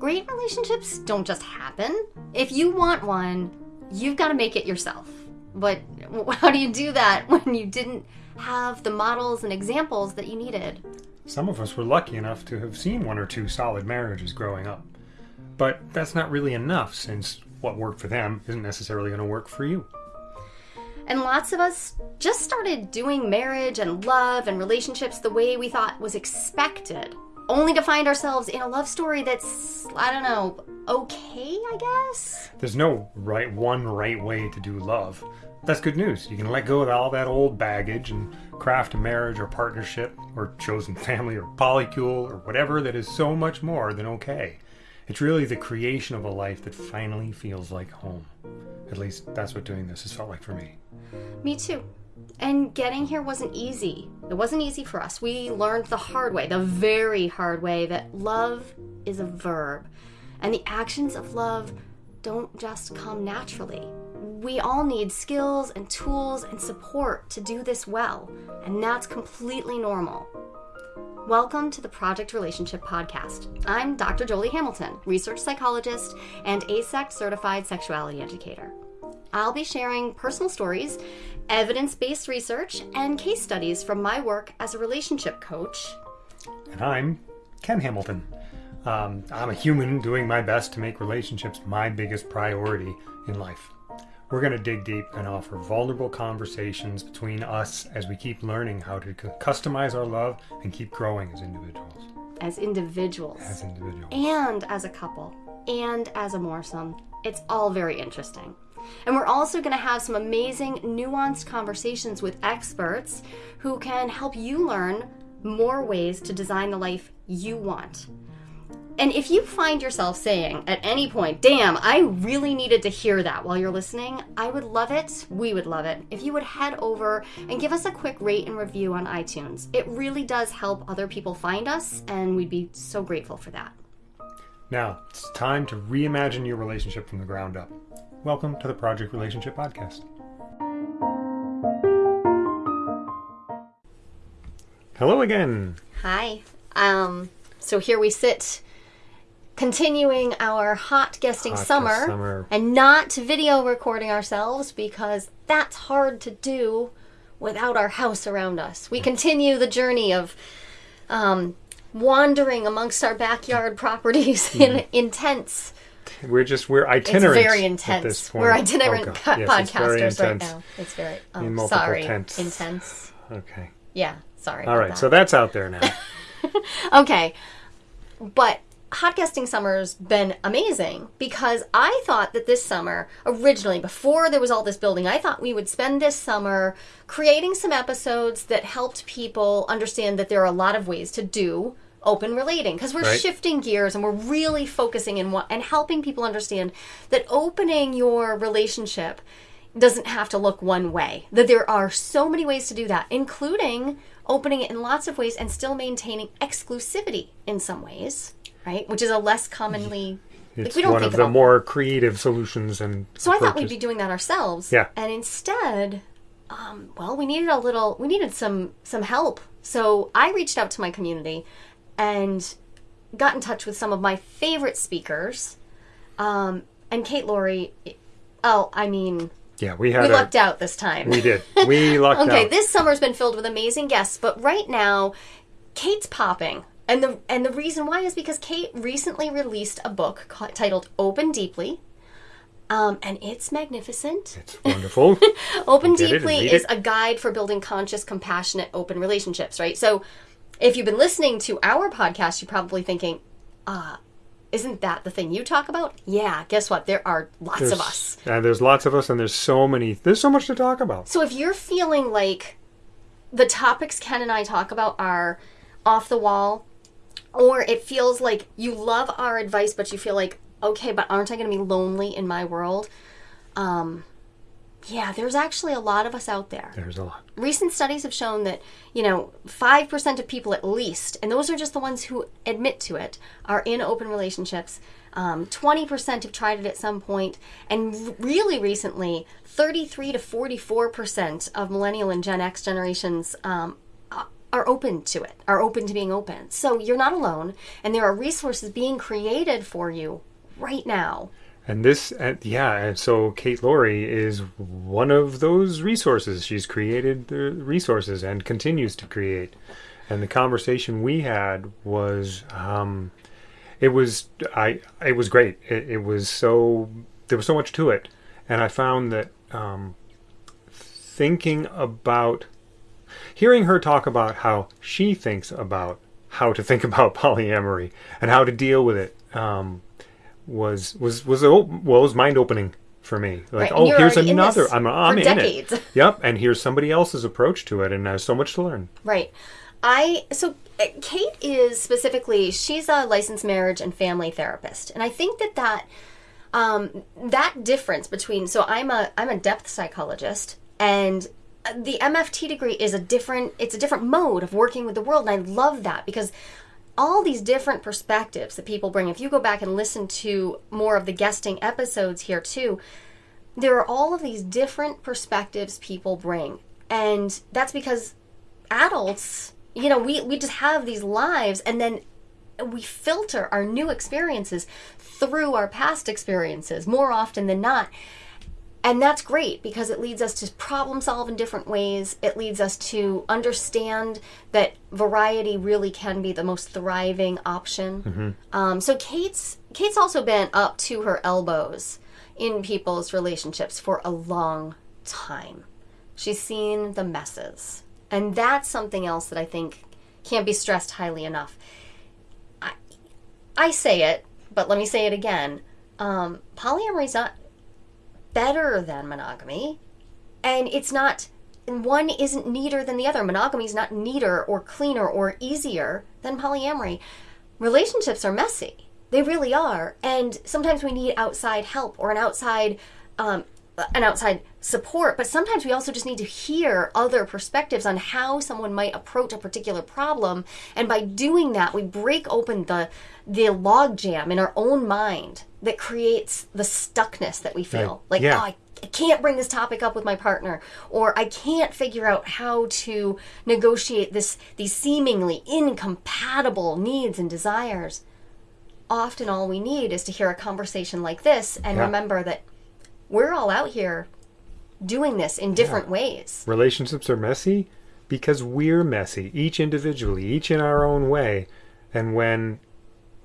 Great relationships don't just happen. If you want one, you've got to make it yourself. But how do you do that when you didn't have the models and examples that you needed? Some of us were lucky enough to have seen one or two solid marriages growing up. But that's not really enough since what worked for them isn't necessarily going to work for you. And lots of us just started doing marriage and love and relationships the way we thought was expected, only to find ourselves in a love story that's, I don't know, okay, I guess? There's no right one right way to do love. That's good news. You can let go of all that old baggage and craft a marriage or partnership or chosen family or polycule or whatever that is so much more than okay. It's really the creation of a life that finally feels like home. At least that's what doing this has felt like for me. Me too. And getting here wasn't easy. It wasn't easy for us. We learned the hard way, the very hard way, that love is a verb. And the actions of love don't just come naturally. We all need skills and tools and support to do this well, and that's completely normal. Welcome to the Project Relationship Podcast. I'm Dr. Jolie Hamilton, research psychologist and AASECT certified sexuality educator. I'll be sharing personal stories, evidence based research, and case studies from my work as a relationship coach. And I'm Ken Hamilton. Um, I'm a human doing my best to make relationships my biggest priority in life. We're going to dig deep and offer vulnerable conversations between us as we keep learning how to customize our love and keep growing as individuals. As individuals. As individuals. And as a couple. And as a moresome. It's all very interesting. And we're also going to have some amazing, nuanced conversations with experts who can help you learn more ways to design the life you want. And if you find yourself saying at any point, damn, I really needed to hear that while you're listening, I would love it, we would love it, if you would head over and give us a quick rate and review on iTunes. It really does help other people find us, and we'd be so grateful for that. Now, it's time to reimagine your relationship from the ground up. Welcome to the Project Relationship Podcast. Hello again. Hi. Um, so here we sit continuing our hot guesting Hot summer, summer. and not video recording ourselves because that's hard to do without our house around us. We continue the journey of um, wandering amongst our backyard properties in Mm-hmm. intense. We're just we're itinerant. It's very intense. We're itinerant Oh, po- Yes, podcasters right now. It's very oh, In sorry, tense. intense. Okay. Yeah, sorry. All right. that. So that's out there now. Okay. But hot guesting summer's been amazing because I thought that this summer, originally, before there was all this building, I thought we would spend this summer creating some episodes that helped people understand that there are a lot of ways to do open relating because we're Right. shifting gears and we're really focusing in what and helping people understand that opening your relationship doesn't have to look one way. That there are so many ways to do that, including opening it in lots of ways and still maintaining exclusivity in some ways, right? Which is a less commonly like It's we don't one of the more creative solutions and so I thought we'd be doing that ourselves. Yeah. And instead, um, well, we needed a little. We needed some some help. So I reached out to my community and got in touch with some of my favorite speakers. Um, and Kate Loree. Oh, I mean, Yeah, we we had a, lucked out this time. we did. We lucked okay, out. Okay this summer's been filled with amazing guests, but right now, Kate's popping. And the and the reason why is because Kate recently released a book ca- titled Open Deeply. Um, and it's magnificent. It's wonderful. Open Get it and Deeply is a guide for building conscious, compassionate, open relationships, right? So if you've been listening to our podcast, you're probably thinking, uh, isn't that the thing you talk about? Yeah, guess what? There are lots There's, of us. And there's lots of us, and there's so many. There's so much to talk about. So if you're feeling like the topics Ken and I talk about are off the wall, or it feels like you love our advice, but you feel like, okay, but aren't I going to be lonely in my world? Um, yeah, there's actually a lot of us out there. There's a lot. Recent studies have shown that, you know, 5% of people at least, and those are just the ones who admit to it, are in open relationships. Um, 20% have tried it at some point, and really recently, 33 to 44% of millennial and Gen X generations um, are open to it, are open to being open. So you're not alone, and there are resources being created for you right now. And this, uh, yeah, and so Kate Loree is one of those resources. She's created the resources and continues to create. And the conversation we had was, um, it was, I, it was great. It, it was so, there was so much to it, and I found that um, thinking about, hearing her talk about how she thinks about how to think about polyamory and how to deal with it. Um, was was was well was mind opening for me. Like, Right, oh, here's another. I'm I'm for in decades. it. Yep, and here's somebody else's approach to it, and there's so much to learn. Right. I so uh, Kate is specifically she's a licensed marriage and family therapist, and I think that that um, that difference between so I'm a I'm a depth psychologist, and the MFT degree is a different it's a different mode of working with the world, and I love that because all these different perspectives that people bring. If you go back and listen to more of the guesting episodes here too, there are all of these different perspectives people bring. And that's because adults, you know, we, we just have these lives and then we filter our new experiences through our past experiences more often than not. And that's great because it leads us to problem solve in different ways. It leads us to understand that variety really can be the most thriving option. Um, so Kate's Kate's also been up to her elbows in people's relationships for a long time. She's seen the messes, and that's something else that I think can't be stressed highly enough. I, I say it, but let me say it again. Um, polyamory is not better than monogamy and it's not one isn't neater than the other. Monogamy is not neater or cleaner or easier than polyamory. Relationships are messy. They really are and sometimes we need outside help or an outside um, an outside support but sometimes we also just need to hear other perspectives on how someone might approach a particular problem and by doing that we break open the the log jam in our own mind that creates the stuckness that we feel Right. like Yeah. oh I I can't bring this topic up with my partner or I can't figure out how to negotiate this these seemingly incompatible needs and desires. Often all we need is to hear a conversation like this and Yeah. remember that we're all out here doing this in different ways. Relationships are messy because we're messy, each individually, each in our own way. And when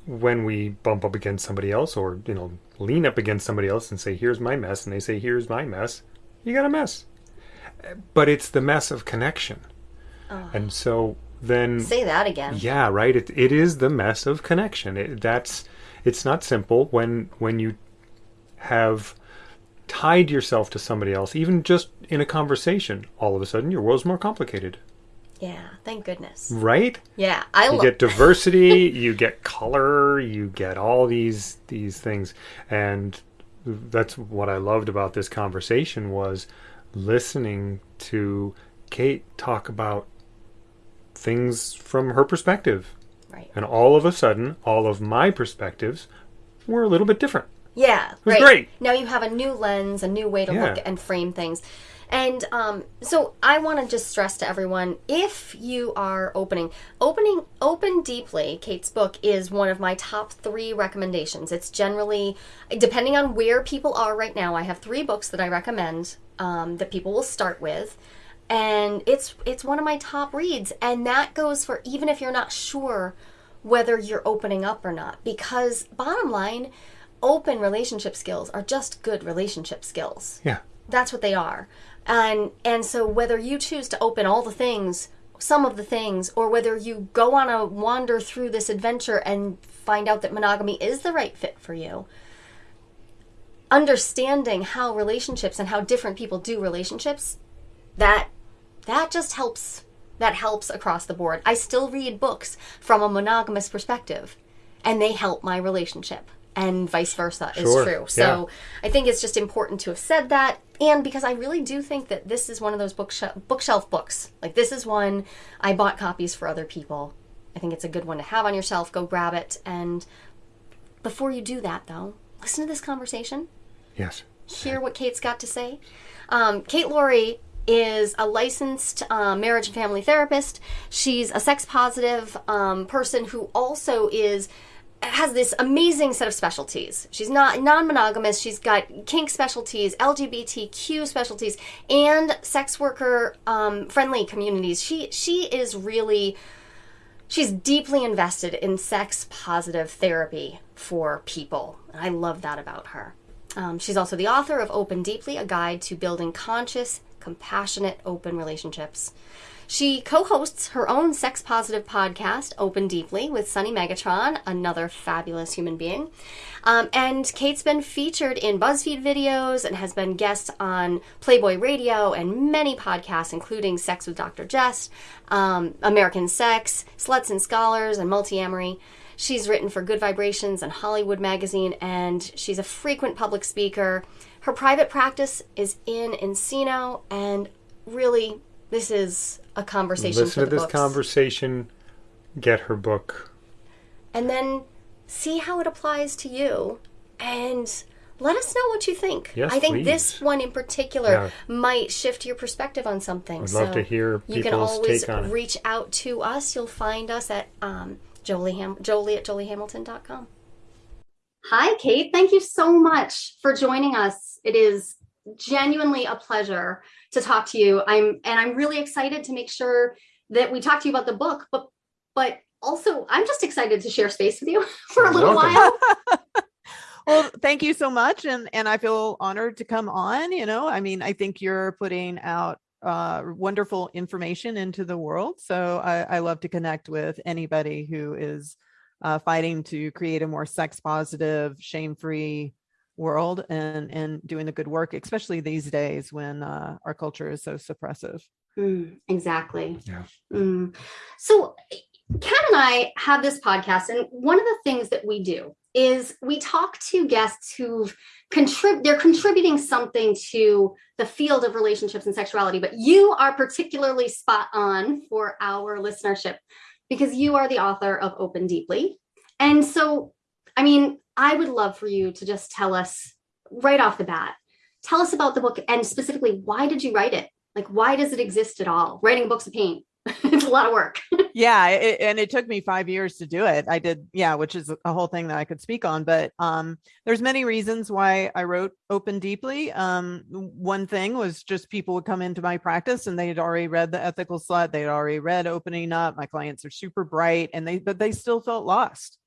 when we bump up against somebody else or, you know, lean up against somebody else and say, Here's my mess, and they say, Here's my mess, you got a mess. But it's the mess of connection. And so then Say that again. yeah, right. It, it is the mess of connection. It, that's it's not simple when when you have tied yourself to somebody else, even just in a conversation. All of a sudden, your world's more complicated, Yeah, thank goodness. right? Yeah, I You get diversity, you get color, you get all these these things, and that's what I loved about this conversation was listening to Kate talk about things from her perspective. right. And all of a sudden, all of my perspectives were a little bit different. Yeah, was right. great. Now you have a new lens, a new way to Yeah. look and frame things. And um, so I want to just stress to everyone if you are opening, opening, open deeply, Kate's book is one of my top three recommendations. It's generally, depending on where people are right now, I have three books that I recommend um, that people will start with. And it's it's one of my top reads, and that goes for even if you're not sure whether you're opening up or not. Because bottom line, open relationship skills are just good relationship skills. Yeah. That's what they are. And and so whether you choose to open all the things, some of the things, or whether you go on a wander through this adventure and find out that monogamy is the right fit for you, understanding how relationships and how different people do relationships, that that just helps that helps across the board. I still read books from a monogamous perspective and they help my relationship and vice versa is true. So I think it's just important to have said that and because I really do think that this is one of those bookshelf bookshelf books. Like this is one I bought copies for other people. I think it's a good one to have on your shelf. Go grab it and before you do that though, listen to this conversation Yes. hear what Kate's got to say. Um, Kate Loree is a licensed uh, marriage and family therapist. She's a sex positive um, person who also is has this amazing set of specialties. She's not non-monogamous. She's got kink specialties, LGBTQ specialties, and sex worker um, friendly communities. She she is really she's deeply invested in sex positive therapy for people. I love that about her. Um, she's also the author of Open Deeply, a guide to building conscious, compassionate, open relationships. She co hosts her own sex positive podcast, Open Deeply, with Sunny Megatron, another fabulous human being. Um, and Kate's been featured in BuzzFeed videos and has been guest on Playboy Radio and many podcasts, including Sex with Dr. Jess, um, American Sex, Sluts and Scholars, and Multiamory. She's written for Good Vibrations and Hollywood Magazine, and she's a frequent public speaker. Her private practice is in Encino, and really, this is a conversation. Listen to this books. conversation. Get her book. and then see how it applies to you, and let us know what you think. Yes, I think please. this one in particular Yeah. might shift your perspective on something. I'd so love to hear you can always take on it. reach out to us. You'll find us at um, Jolie, Ham- Jolie at joliehamilton.com. Hi, Kate. Thank you so much for joining us. It is genuinely a pleasure to talk to you. I'm and I'm really excited to make sure that we talk to you about the book, but but also I'm just excited to share space with you for a little while. well thank you so much and and i feel honored to come on you know i mean i think you're putting out uh, wonderful information into the world so I, I love to connect with anybody who is uh, fighting to create a more sex positive shame free world and and doing the good work especially these days when uh, our culture is so suppressive Mm, exactly. Yeah. Mm. So, Kat and I have this podcast, and one of the things that we do is we talk to guests who've contrib- they're contributing something to the field of relationships and sexuality. But you are particularly spot on for our listenership because you are the author of Open Deeply, and so I mean, I would love for you to just tell us right off the bat. Tell us about the book and specifically why did you write it? Like, why does it exist at all? Writing books of pain. it's a lot of work. yeah it, and it took me five years to do it i did yeah which is a whole thing that i could speak on but um there's many reasons why i wrote open deeply um one thing was just people would come into my practice and they had already read the ethical slut they had already read opening up my clients are super bright and they but they still felt lost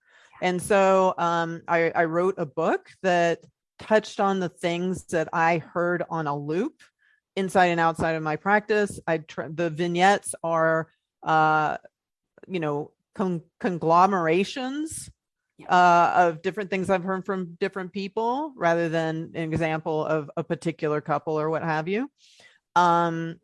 and so um i i wrote a book that touched on the things that i heard on a loop inside and outside of my practice i the vignettes are uh you know con- conglomerations uh, of different things I've heard from different people rather than an example of a particular couple or what have you. Um,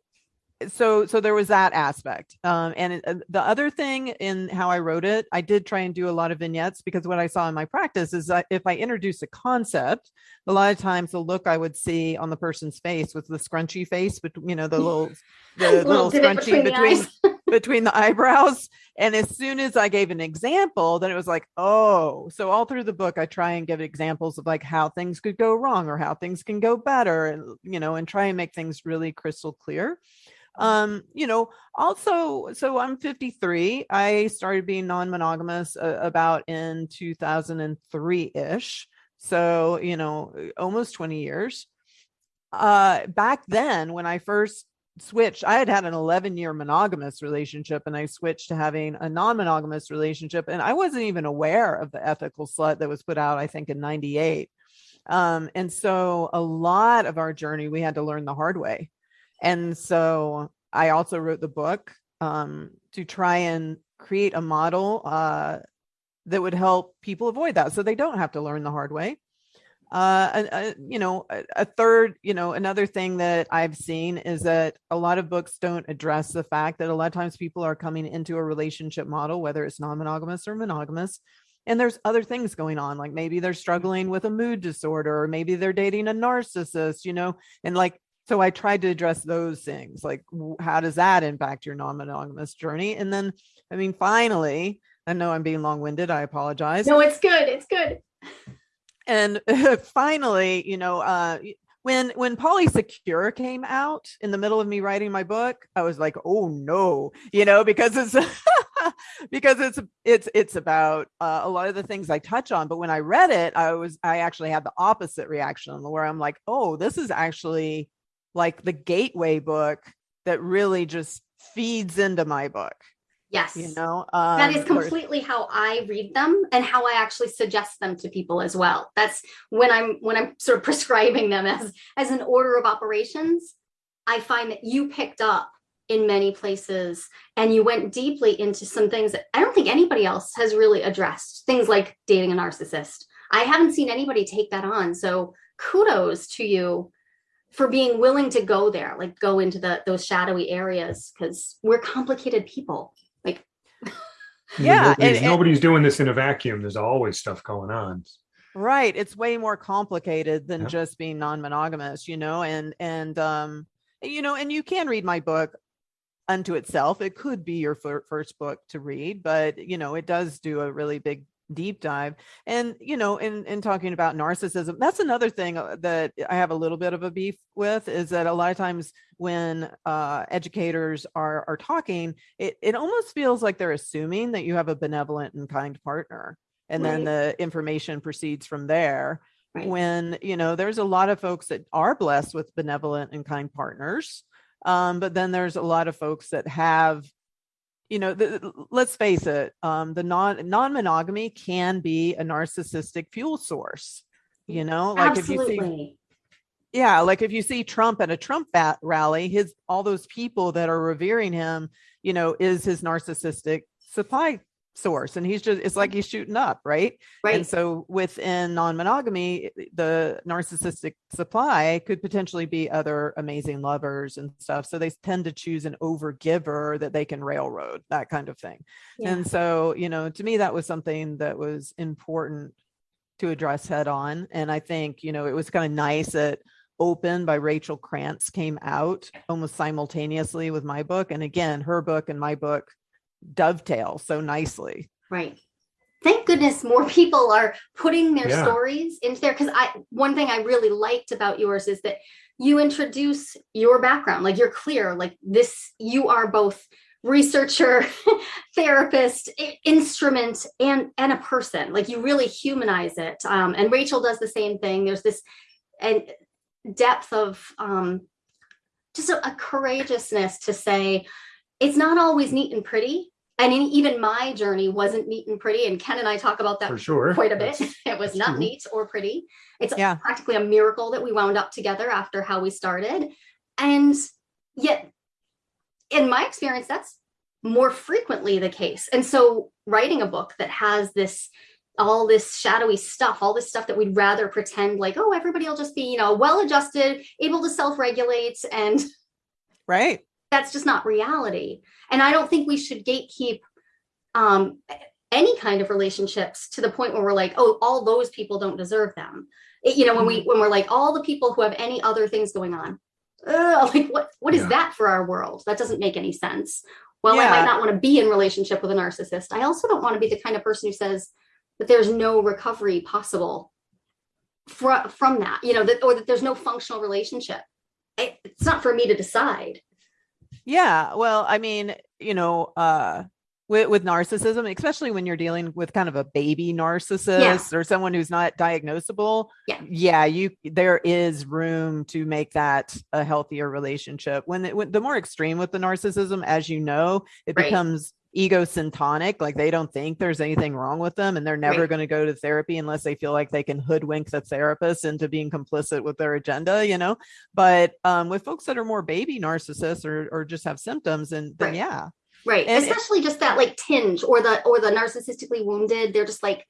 so so there was that aspect um, and uh, the other thing in how i wrote it i did try and do a lot of vignettes because what i saw in my practice is that if i introduce a concept a lot of times the look i would see on the person's face was the scrunchy face but you know the little the little, divot scrunchy between eyes. between the eyebrows. And as soon as I gave an example, then it was like, oh, so all through the book, I try and give examples of like how things could go wrong or how things can go better, and you know, and try and make things really crystal clear. Um, you know, also, so I'm 53. I started being non-monogamous uh, about in 2003 ish. So, you know, almost 20 years. Uh, back then, when I first switched i had had an 11 year monogamous relationship and i switched to having a non-monogamous relationship and i wasn't even aware of the ethical slut that was put out i think in 98 um, and so a lot of our journey we had to learn the hard way and so i also wrote the book um, to try and create a model uh, that would help people avoid that so they don't have to learn the hard way uh, a, a- you know, a, a third, you know, another thing that I've seen is that a lot of books don't address the fact that a lot of times people are coming into a relationship model, whether it's non-monogamous or monogamous, and there's other things going on, like maybe they're struggling with a mood disorder, or maybe they're dating a narcissist, you know, and like. So I tried to address those things, like how does that impact your non-monogamous journey? And then, I mean, finally, I know I'm being long-winded. I apologize no, it's good. It's good. and finally you know uh when when Secure came out in the middle of me writing my book, I was like, oh no, you know, because it's because it's it's it's about uh, a lot of the things I touch on. But when I read it, I was I actually had the opposite reaction where I'm like, oh, this is actually like the gateway book that really just feeds into my book. Yes. You know, um, that is completely how I read them and how I actually suggest them to people as well. That's when I'm when I'm sort of prescribing them as as an order of operations. I find that you picked up in many places and you went deeply into some things that I don't think anybody else has really addressed. Things like dating a narcissist. I haven't seen anybody take that on. So kudos to you for being willing to go there, like go into the those shadowy areas because we're complicated people. Like yeah, nobody's, and, nobody's doing this in a vacuum. There's always stuff going on. Right. It's way more complicated than just being non-monogamous, you know, and and um you know, and you can read my book unto itself. It could be your first book to read, but you know, it does do a really big deep dive. And you know, in in talking about narcissism, that's another thing uh, that I have a little bit of a beef with is that a lot of times when uh, educators are are talking, it it almost feels like they're assuming that you have a benevolent and kind partner, and right. then the information proceeds from there. Right. When you know, there's a lot of folks that are blessed with benevolent and kind partners um, but then there's a lot of folks that have, you know, the, let's face it, um, the non non monogamy can be a narcissistic fuel source. You know, like Absolutely. if you see yeah like if you see trump at a trump bat rally his all those people that are revering him you know is his narcissistic supply source and he's just it's like he's shooting up right? Right. and so within non-monogamy the narcissistic supply could potentially be other amazing lovers and stuff so they tend to choose an overgiver that they can railroad that kind of thing. Yeah. and so you know to me that was something that was important to address head on and i think you know it was kind of nice that open by rachel krantz came out almost simultaneously with my book and again her book and my book dovetail so nicely. Right. Thank goodness more people are putting their yeah. stories into there because I one thing I really liked about yours is that you introduce your background like you're clear like this you are both researcher therapist instrument and and a person like you really humanize it um, and rachel does the same thing there's this and depth of um, just a, a courageousness to say it's not always neat and pretty and even my journey wasn't neat and pretty and ken and i talk about that for sure. quite a bit. It was not true. neat or pretty. It's yeah. practically a miracle that we wound up together after how we started. And yet in my experience that's more frequently the case. And so writing a book that has this all this shadowy stuff all this stuff that we'd rather pretend like oh everybody will just be you know well adjusted able to self-regulate and right that's just not reality. And I don't think we should gatekeep um, any kind of relationships to the point where we're like, oh, all those people don't deserve them. It, you know, when we mm-hmm. when we're like all the people who have any other things going on, uh, like what what is yeah. that for our world? That doesn't make any sense. Well, yeah. I might not want to be in relationship with a narcissist. I also don't want to be the kind of person who says that there's no recovery possible from from that. You know, that or that there's no functional relationship. It, it's not for me to decide. Yeah. Well, I mean, you know, uh, with, with narcissism, especially when you're dealing with kind of a baby narcissist yeah. or someone who's not diagnosable, yeah. yeah, you there is room to make that a healthier relationship. When, it, when the more extreme with the narcissism, as you know, it right. becomes egocentric like they don't think there's anything wrong with them and they're never right. going to go to therapy unless they feel like they can hoodwink the therapist into being complicit with their agenda you know but um, with folks that are more baby narcissists or, or just have symptoms and then right. yeah right and especially just that like tinge or the or the narcissistically wounded they're just like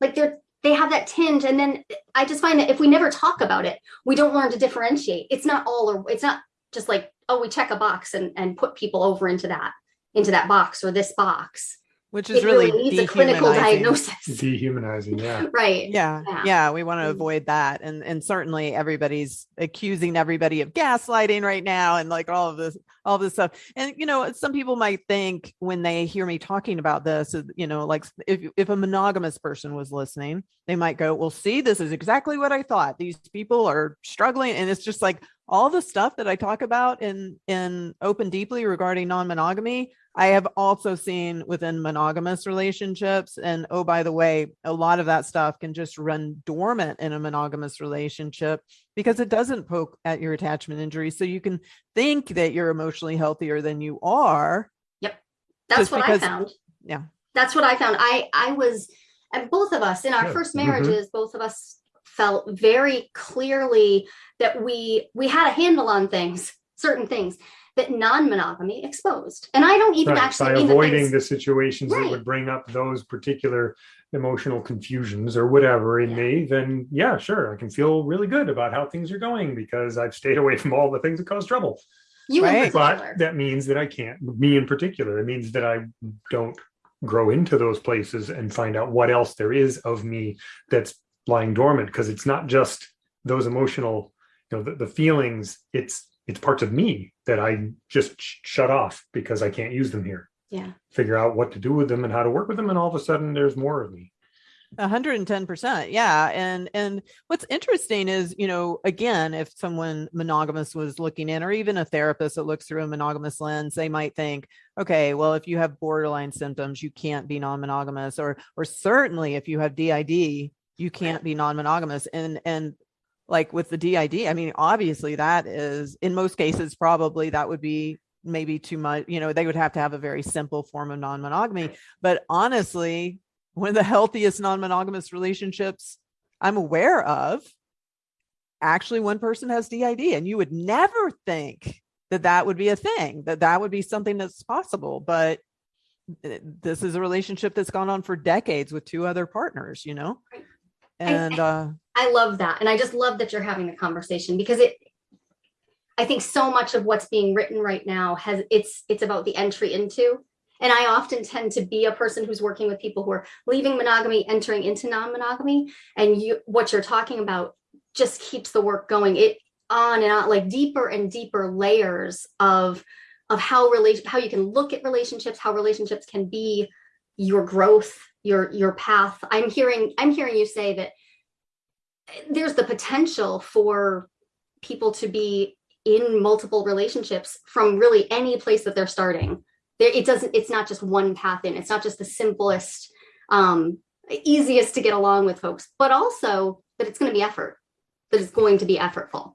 like they're they have that tinge and then i just find that if we never talk about it we don't learn to differentiate it's not all or it's not just like oh we check a box and and put people over into that into that box or this box which is it really, really needs a clinical diagnosis. Dehumanizing, yeah. right. yeah Yeah. yeah we want to Mm. avoid that and and certainly everybody's accusing everybody of gaslighting right now and like all of this all this stuff and you know some people might think when they hear me talking about this uh, you know like if if a monogamous person was listening they might go well see this is exactly what i thought these people are struggling and it's just like all the stuff that i talk about in in open deeply regarding non-monogamy I have also seen within monogamous relationships. And oh, by the way, a lot of that stuff can just run dormant in a monogamous relationship because it doesn't poke at your attachment injuries. So you can think that you're emotionally healthier than you are. Yep. That's what because- I found. Yeah. That's what I found. I I was and both of us in our Good. first Mhm. marriages, both of us felt very clearly that we we had a handle on things, certain things that non-monogamy exposed. And I don't even Right, actually by mean that avoiding things- the situations that would bring up those particular emotional confusions or whatever in Yeah. me, then yeah, sure, I can feel really good about how things are going because I've stayed away from all the things that cause trouble. you Right. But that means that I can't, me in particular, it means that I don't grow into those places and find out what else there is of me that's lying dormant because it's not just those emotional, you know, the, the feelings, it's it's parts of me that I just sh- shut off because I can't use them here. yeah. Figure out what to do with them and how to work with them, and all of a sudden there's more of me. 110% yeah and and what's interesting is you know again if someone monogamous was looking in or even a therapist that looks through a monogamous lens they might think okay well if you have borderline symptoms you can't be non-monogamous or or certainly if you have DID you can't be non-monogamous and and like with the DID i mean obviously that is in most cases probably that would be maybe too much you know they would have to have a very simple form of non-monogamy. But honestly one of the healthiest non-monogamous relationships I'm aware of, actually one person has DID, and you would never think that that would be a thing, that that would be something that's possible. But this is a relationship that's gone on for decades with two other partners, you know, and uh, I love that. And I just love that you're having the conversation because it I think so much of what's being written right now has it's it's about the entry into. And I often tend to be a person who's working with people who are leaving monogamy, entering into non-monogamy. And you what you're talking about just keeps the work going. It on and on, like deeper and deeper layers of of how relation how you can look at relationships, how relationships can be your growth, your your path. I'm hearing I'm hearing you say that there's the potential for people to be in multiple relationships from really any place that they're starting. There it doesn't it's not just one path in. It's not just the simplest um easiest to get along with folks but also that it's going to be effort that it's going to be effortful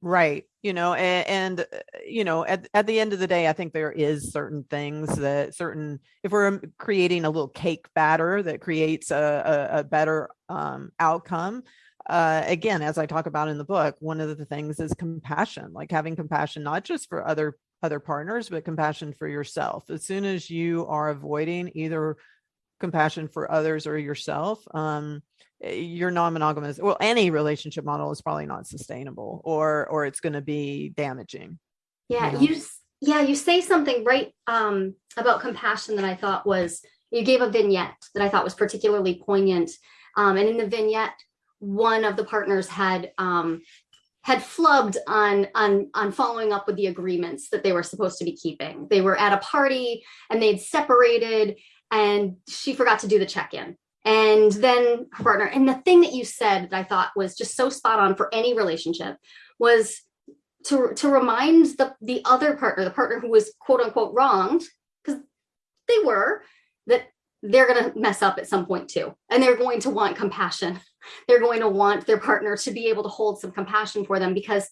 right you know and, and uh, you know at, at the end of the day i think there is certain things that certain if we're um, creating a little cake batter that creates a, a, a better um, outcome uh, again as i talk about in the book one of the things is compassion like having compassion not just for other other partners but compassion for yourself. As soon as you are avoiding either compassion for others or yourself um, your non-monogamous. Well any relationship model is probably not sustainable or or it's going to be damaging yeah Yeah. you yeah you say something right um about compassion that i thought was you gave a vignette that i thought was particularly poignant. Um and in the vignette one of the partners had um had flubbed on on on following up with the agreements that they were supposed to be keeping. They were at a party and they'd separated and she forgot to do the check-in and then her partner and the thing that you said that i thought was just so spot on for any relationship was to to remind the the other partner the partner who was quote unquote wronged because they were that they're going to mess up at some point too. And they're going to want compassion. They're going to want their partner to be able to hold some compassion for them because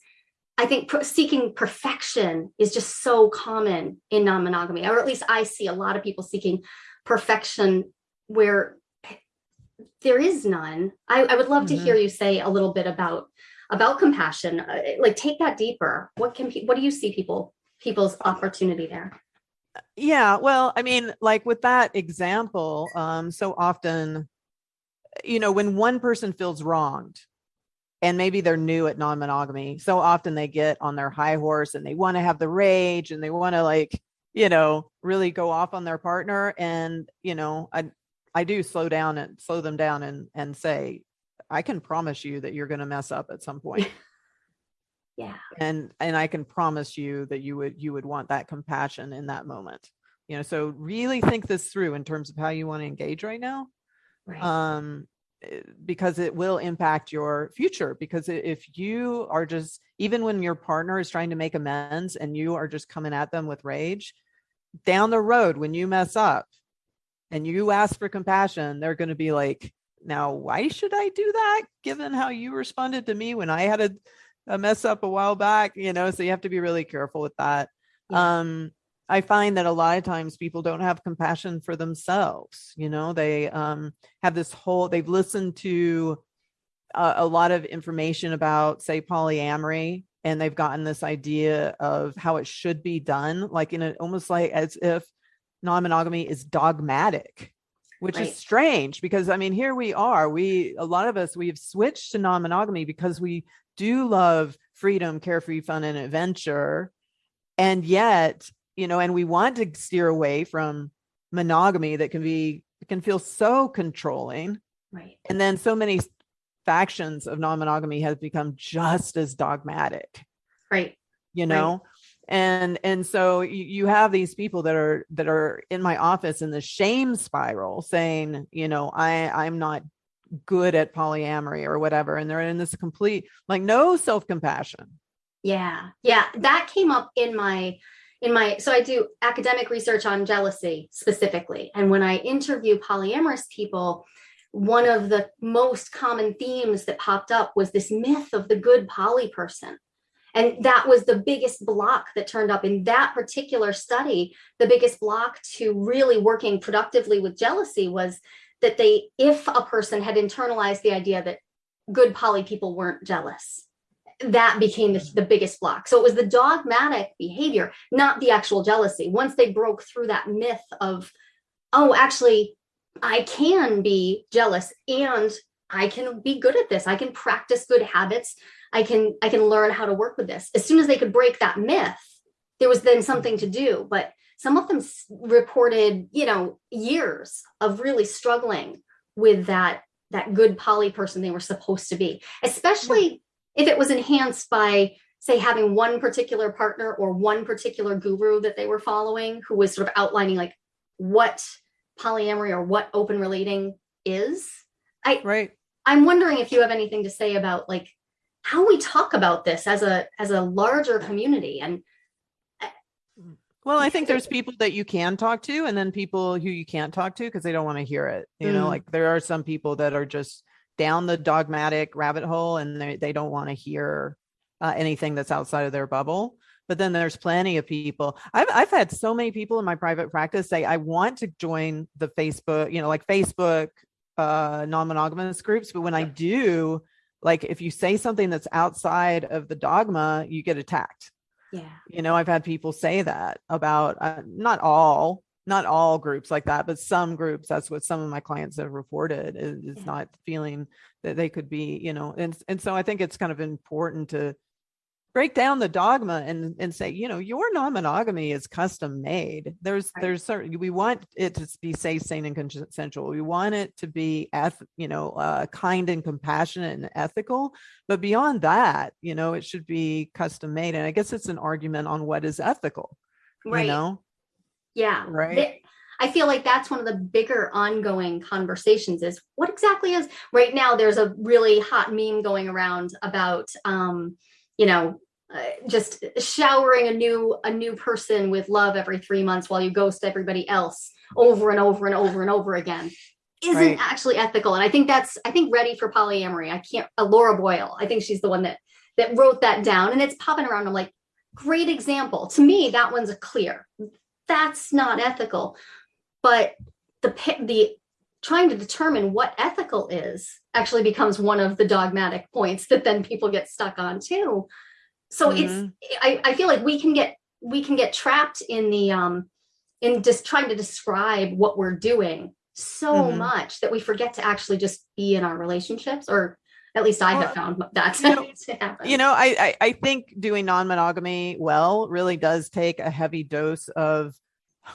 i think seeking perfection is just so common in non-monogamy or at least i see a lot of people seeking perfection where there is none i, I would love to Mhm. hear you say a little bit about about compassion uh, like take that deeper what can pe- what do you see people people's opportunity there yeah well i mean like with that example um so often you know when one person feels wronged and maybe they're new at non-monogamy so often they get on their high horse and they want to have the rage and they want to like you know, really go off on their partner. And, you know, I, I do slow down and slow them down and, and say, I can promise you that you're going to mess up at some point. Yeah. and and i can promise you that you would you would want that compassion in that moment you know so really think this through in terms of how you want to engage right now Right. um eh, because it will impact your future because if you are just even when your partner is trying to make amends and you are just coming at them with rage down the road when you mess up and you ask for compassion they're going to be like now why should i do that given how you responded to me when i had a, a mess up a while back you know so you have to be really careful with that Yeah. um I find that a lot of times people don't have compassion for themselves. You know, they um, have this whole, they've listened to a, a lot of information about, say, polyamory, and they've gotten this idea of how it should be done, like in a almost like as if non monogamy is dogmatic. Which Right. is strange because I mean, here we are. We, a lot of us, we've switched to non monogamy because we do love freedom, carefree fun, and adventure. And yet, you know, and we want to steer away from monogamy that can be can feel so controlling. right. And then so many factions of non-monogamy has become just as dogmatic, Right. you Right. And and so you, you have these people that are that are in my office in the shame spiral saying, you know, I I'm not good at polyamory or whatever. And they're in this complete like no self-compassion. Yeah. Yeah. That came up in my in my so I do academic research on jealousy specifically. And when I interview polyamorous people, one of the most common themes that popped up was this myth of the good poly person. And that was the biggest block that turned up in that particular study. The biggest block to really working productively with jealousy was that they, if a person had internalized the idea that good poly people weren't jealous, that became the, the biggest block. So it was the dogmatic behavior, not the actual jealousy. Once they broke through that myth of, oh, actually, I can be jealous and I can be good at this. I can practice good habits. I can I can learn how to work with this. As soon as they could break that myth, there was then something to do. But some of them s- reported, you know, years of really struggling with that that good poly person they were supposed to be, especially if it was enhanced by say having one particular partner or one particular guru that they were following who was sort of outlining like what polyamory or what open relating is i Right. i'm wondering if you have anything to say about like how we talk about this as a as a larger community and Well, I think there's people that you can talk to, and then people who you can't talk to because they don't want to hear it. You know, Mm. like there are some people that are just down the dogmatic rabbit hole and they, they don't want to hear uh, anything that's outside of their bubble. But then there's plenty of people. I've, I've had so many people in my private practice say, I want to join the Facebook, you know, like Facebook uh, non monogamous groups. But when I do, like if you say something that's outside of the dogma, you get attacked yeah you know i've had people say that about uh, not all not all groups like that but some groups that's what some of my clients have reported is, is Yeah. not feeling that they could be you know and and so i think it's kind of important to break down the dogma and and say you know your non-monogamy is custom made. There's Right. there's certain we want it to be safe sane and consensual. We want it to be eth- you know uh, kind and compassionate and ethical. But beyond that you know it should be custom made. And i guess it's an argument on what is ethical right. you know? Yeah. Right. I feel like that's one of the bigger ongoing conversations is what exactly is right now there's a really hot meme going around about um you know uh, just showering a new a new person with love every three months while you ghost everybody else over and over and over and over again isn't Right. actually ethical. And i think that's i think ready for polyamory i can't uh, laura boyle i think she's the one that that wrote that down and it's popping around. I'm like great example. To me that one's a clear. That's not ethical but the the trying to determine what ethical is actually becomes one of the dogmatic points that then people get stuck on too so it's Mhm. I, I feel like we can get we can get trapped in the um in just trying to describe what we're doing so Mhm. much that we forget to actually just be in our relationships or at least i Well, have found that you know- to happen you know I, I i think doing non-monogamy well really does take a heavy dose of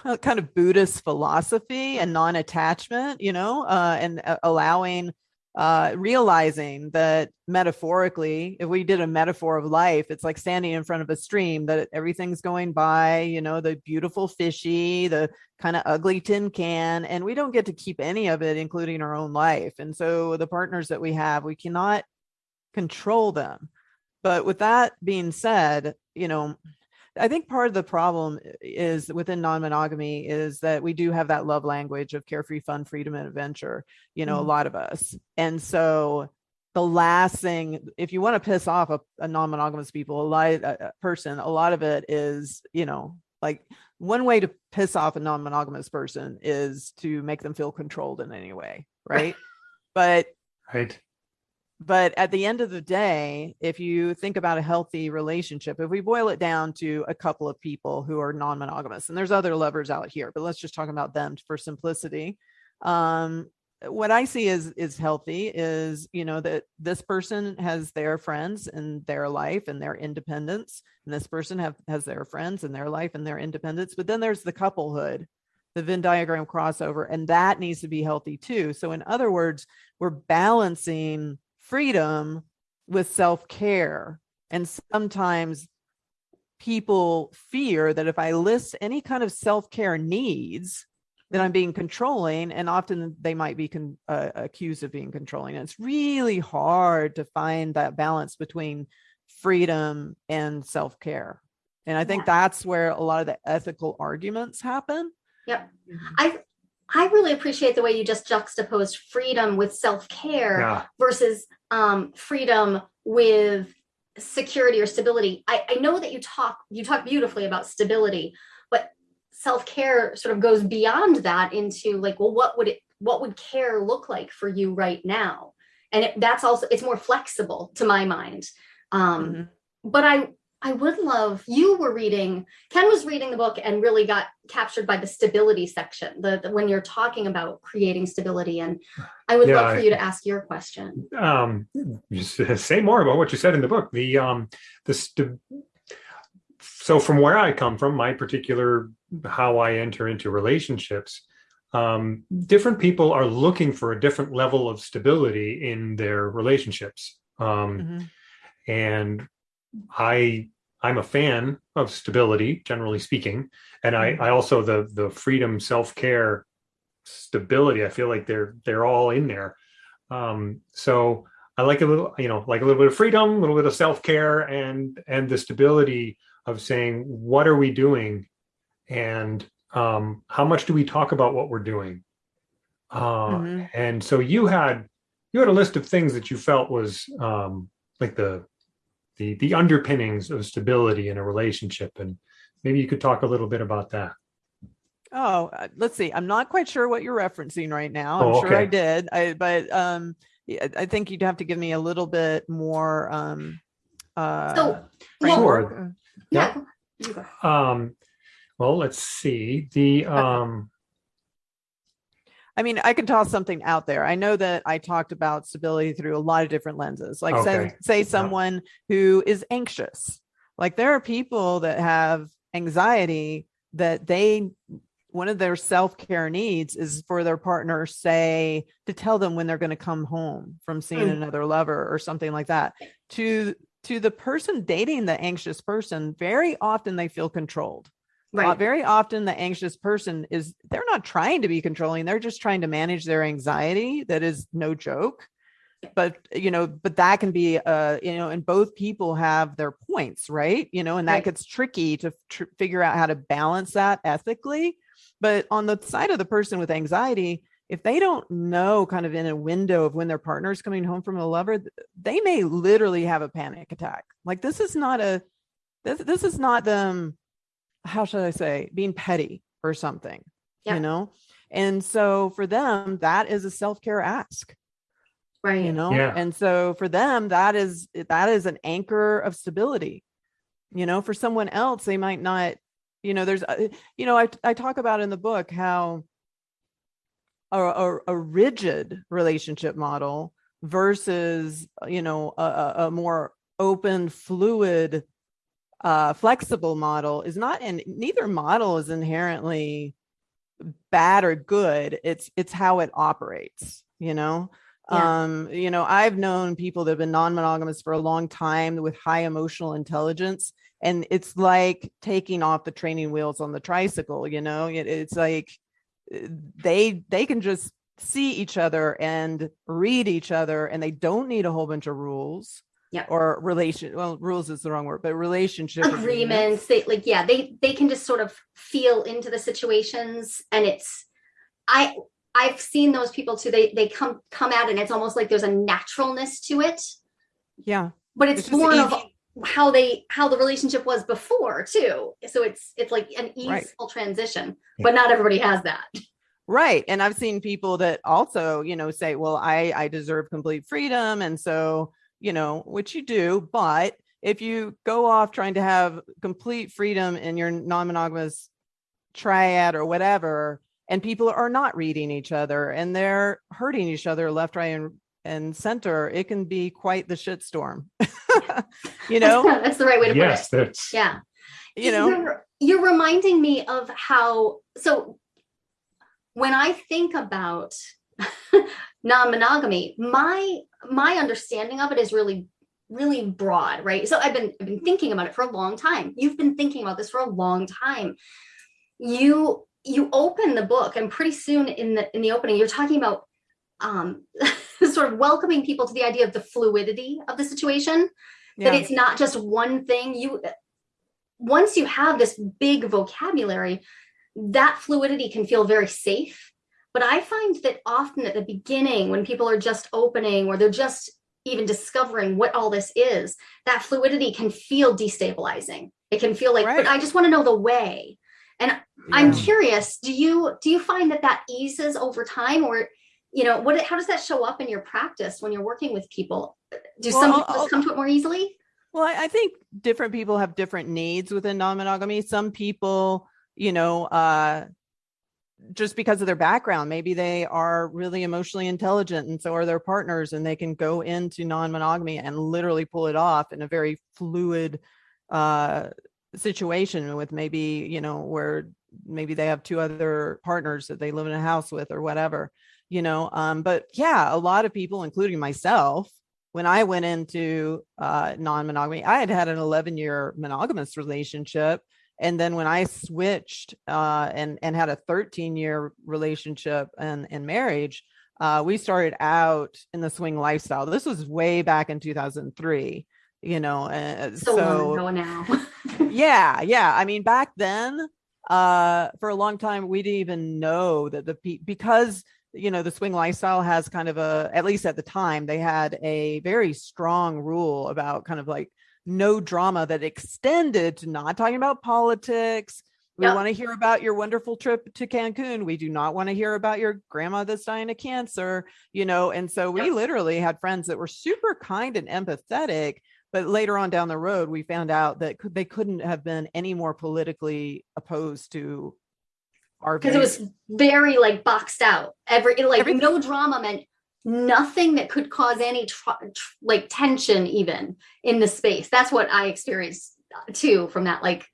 kind of Buddhist philosophy and non-attachment, you know, uh, and uh, allowing, uh, realizing that metaphorically, if we did a metaphor of life, it's like standing in front of a stream that everything's going by, you know, the beautiful fishy, the kind of ugly tin can, and we don't get to keep any of it, including our own life. And so the partners that we have, we cannot control them. But with that being said, you know, I think part of the problem is within non-monogamy is that we do have that love language of carefree fun, freedom, and adventure, you know, mm-hmm. a lot of us. And so the last thing, if you want to piss off a, a non-monogamous people, a, lot, a person, a lot of it is, you know, like one way to piss off a non-monogamous person is to make them feel controlled in any way. Right. but right but at the end of the day, if you think about a healthy relationship, if we boil it down to a couple of people who are non-monogamous, and there's other lovers out here, but let's just talk about them for simplicity. Um, what I see is is healthy is you know that this person has their friends and their life and their independence, and this person have has their friends and their life and their independence. But then there's the couplehood, the Venn diagram crossover, and that needs to be healthy too. So in other words, we're balancing freedom with self-care. And sometimes people fear that if i list any kind of self-care needs that i'm being controlling and often they might be uh, accused of being controlling. And it's really hard to find that balance between freedom and self-care. And i think yeah. that's where a lot of the ethical arguments happen. Yep. I I really appreciate the way you just juxtaposed freedom with self-care yeah. versus um, freedom with security or stability. I, I know that you talk you talk beautifully about stability, but self-care sort of goes beyond that into like, well, what would it what would care look like for you right now? And it, that's also it's more flexible to my mind. Um, mm -hmm. But I I would love, you were reading, Ken was reading the book and really got captured by the stability section, the, the when you're talking about creating stability. And I would yeah, love for you to ask your question. Um, say more about what you said in the book. The, um, the, so from where I come from, my particular, how I enter into relationships, um, different people are looking for a different level of stability in their relationships. Um, mm -hmm. And I I'm a fan of stability, generally speaking, and I I also the the freedom, self care, stability. I feel like they're they're all in there. Um, so I like a little, you know, like a little bit of freedom, a little bit of self care, and and the stability of saying what are we doing, and um, how much do we talk about what we're doing. Uh, mm -hmm. And so you had you had a list of things that you felt was um, like the the the underpinnings of stability in a relationship and maybe you could talk a little bit about that oh uh, let's see i'm not quite sure what you're referencing right now i'm oh, okay. sure i did I, but um i think you'd have to give me a little bit more um uh so sure. yeah, yeah. um well let's see the um I mean, I can toss something out there. I know that I talked about stability through a lot of different lenses. Like okay. say, say someone who is anxious. Like there are people that have anxiety that they one of their self-care needs is for their partner say to tell them when they're going to come home from seeing mm. another lover or something like that to to the person dating the anxious person very often they feel controlled Right. Uh, very often the anxious person is they're not trying to be controlling they're just trying to manage their anxiety that is no joke. But you know but that can be uh you know and both people have their points right? You know and that right. gets tricky to tr figure out how to balance that ethically. But on the side of the person with anxiety if they don't know kind of in a window of when their partner is coming home from a lover they may literally have a panic attack. Like this is not a this, this is not them how should I say, being petty or something, yeah. you know? And so for them, that is a self-care ask. Right. You know, yeah. and so for them, that is that is an anchor of stability. You know, for someone else, they might not, you know, there's, uh, you know, I, I talk about in the book how a, a, a rigid relationship model versus, you know, a, a more open, fluid uh, flexible model is not and neither model is inherently bad or good. It's it's how it operates you know? Yeah. um you know i've known people that have been non-monogamous for a long time with high emotional intelligence and it's like taking off the training wheels on the tricycle you know? It, it's like uh, they they can just see each other and read each other and they don't need a whole bunch of rules yeah. or relation well rules is the wrong word but relationship agreements. They like yeah they they can just sort of feel into the situations and it's i i've seen those people too they they come come out and it's almost like there's a naturalness to it. Yeah. But it's, it's born of how they how the relationship was before too. So it's it's like an easeful right. transition but not everybody has that. Right and i've seen people that also you know say well i i deserve complete freedom and so you know, which you do, but if you go off trying to have complete freedom in your non-monogamous triad or whatever, and people are not reading each other and they're hurting each other left, right, and, and center, it can be quite the shitstorm. you know, that's the right way to yes, put it. Yes, yeah. You know, you're, you're reminding me of how so when I think about non-monogamy my my understanding of it is really really broad right? So i've been i've been thinking about it for a long time. You've been thinking about this for a long time. You you open the book and pretty soon in the in the opening you're talking about um sort of welcoming people to the idea of the fluidity of the situation yeah. that it's not just one thing. You once you have this big vocabulary that fluidity can feel very safe but I find that often at the beginning, when people are just opening or they're just even discovering what all this is, that fluidity can feel destabilizing. It can feel like, right. but I just want to know the way. And yeah. I'm curious, do you do you find that that eases over time, or you know, what how does that show up in your practice when you're working with people? Do well, some people I'll, come to it more easily? Well, I think different people have different needs within non-monogamy. Some people, you know, uh, just because of their background maybe they are really emotionally intelligent and so are their partners and they can go into non-monogamy and literally pull it off in a very fluid uh, situation with maybe you know where maybe they have two other partners that they live in a house with or whatever you know um, but yeah a lot of people including myself when i went into uh, non-monogamy i had had an 11 year monogamous relationship and then when I switched uh, and and had a 13 year relationship and and marriage, uh, we started out in the swing lifestyle. This was way back in 2003. You know, uh, so, so long ago now. yeah, yeah. I mean, back then, uh, for a long time, we didn't even know that the because you know the swing lifestyle has kind of a at least at the time they had a very strong rule about kind of like no drama that extended to not talking about politics. We yep. want to hear about your wonderful trip to Cancun. We do not want to hear about your grandma that's dying of cancer, you know. And so we yep. literally had friends that were super kind and empathetic, but later on down the road, we found out that they couldn't have been any more politically opposed to our because it was very like boxed out. Every like Everything. no drama meant nothing that could cause any like tension even in the space. That's what i experienced uh, too from that like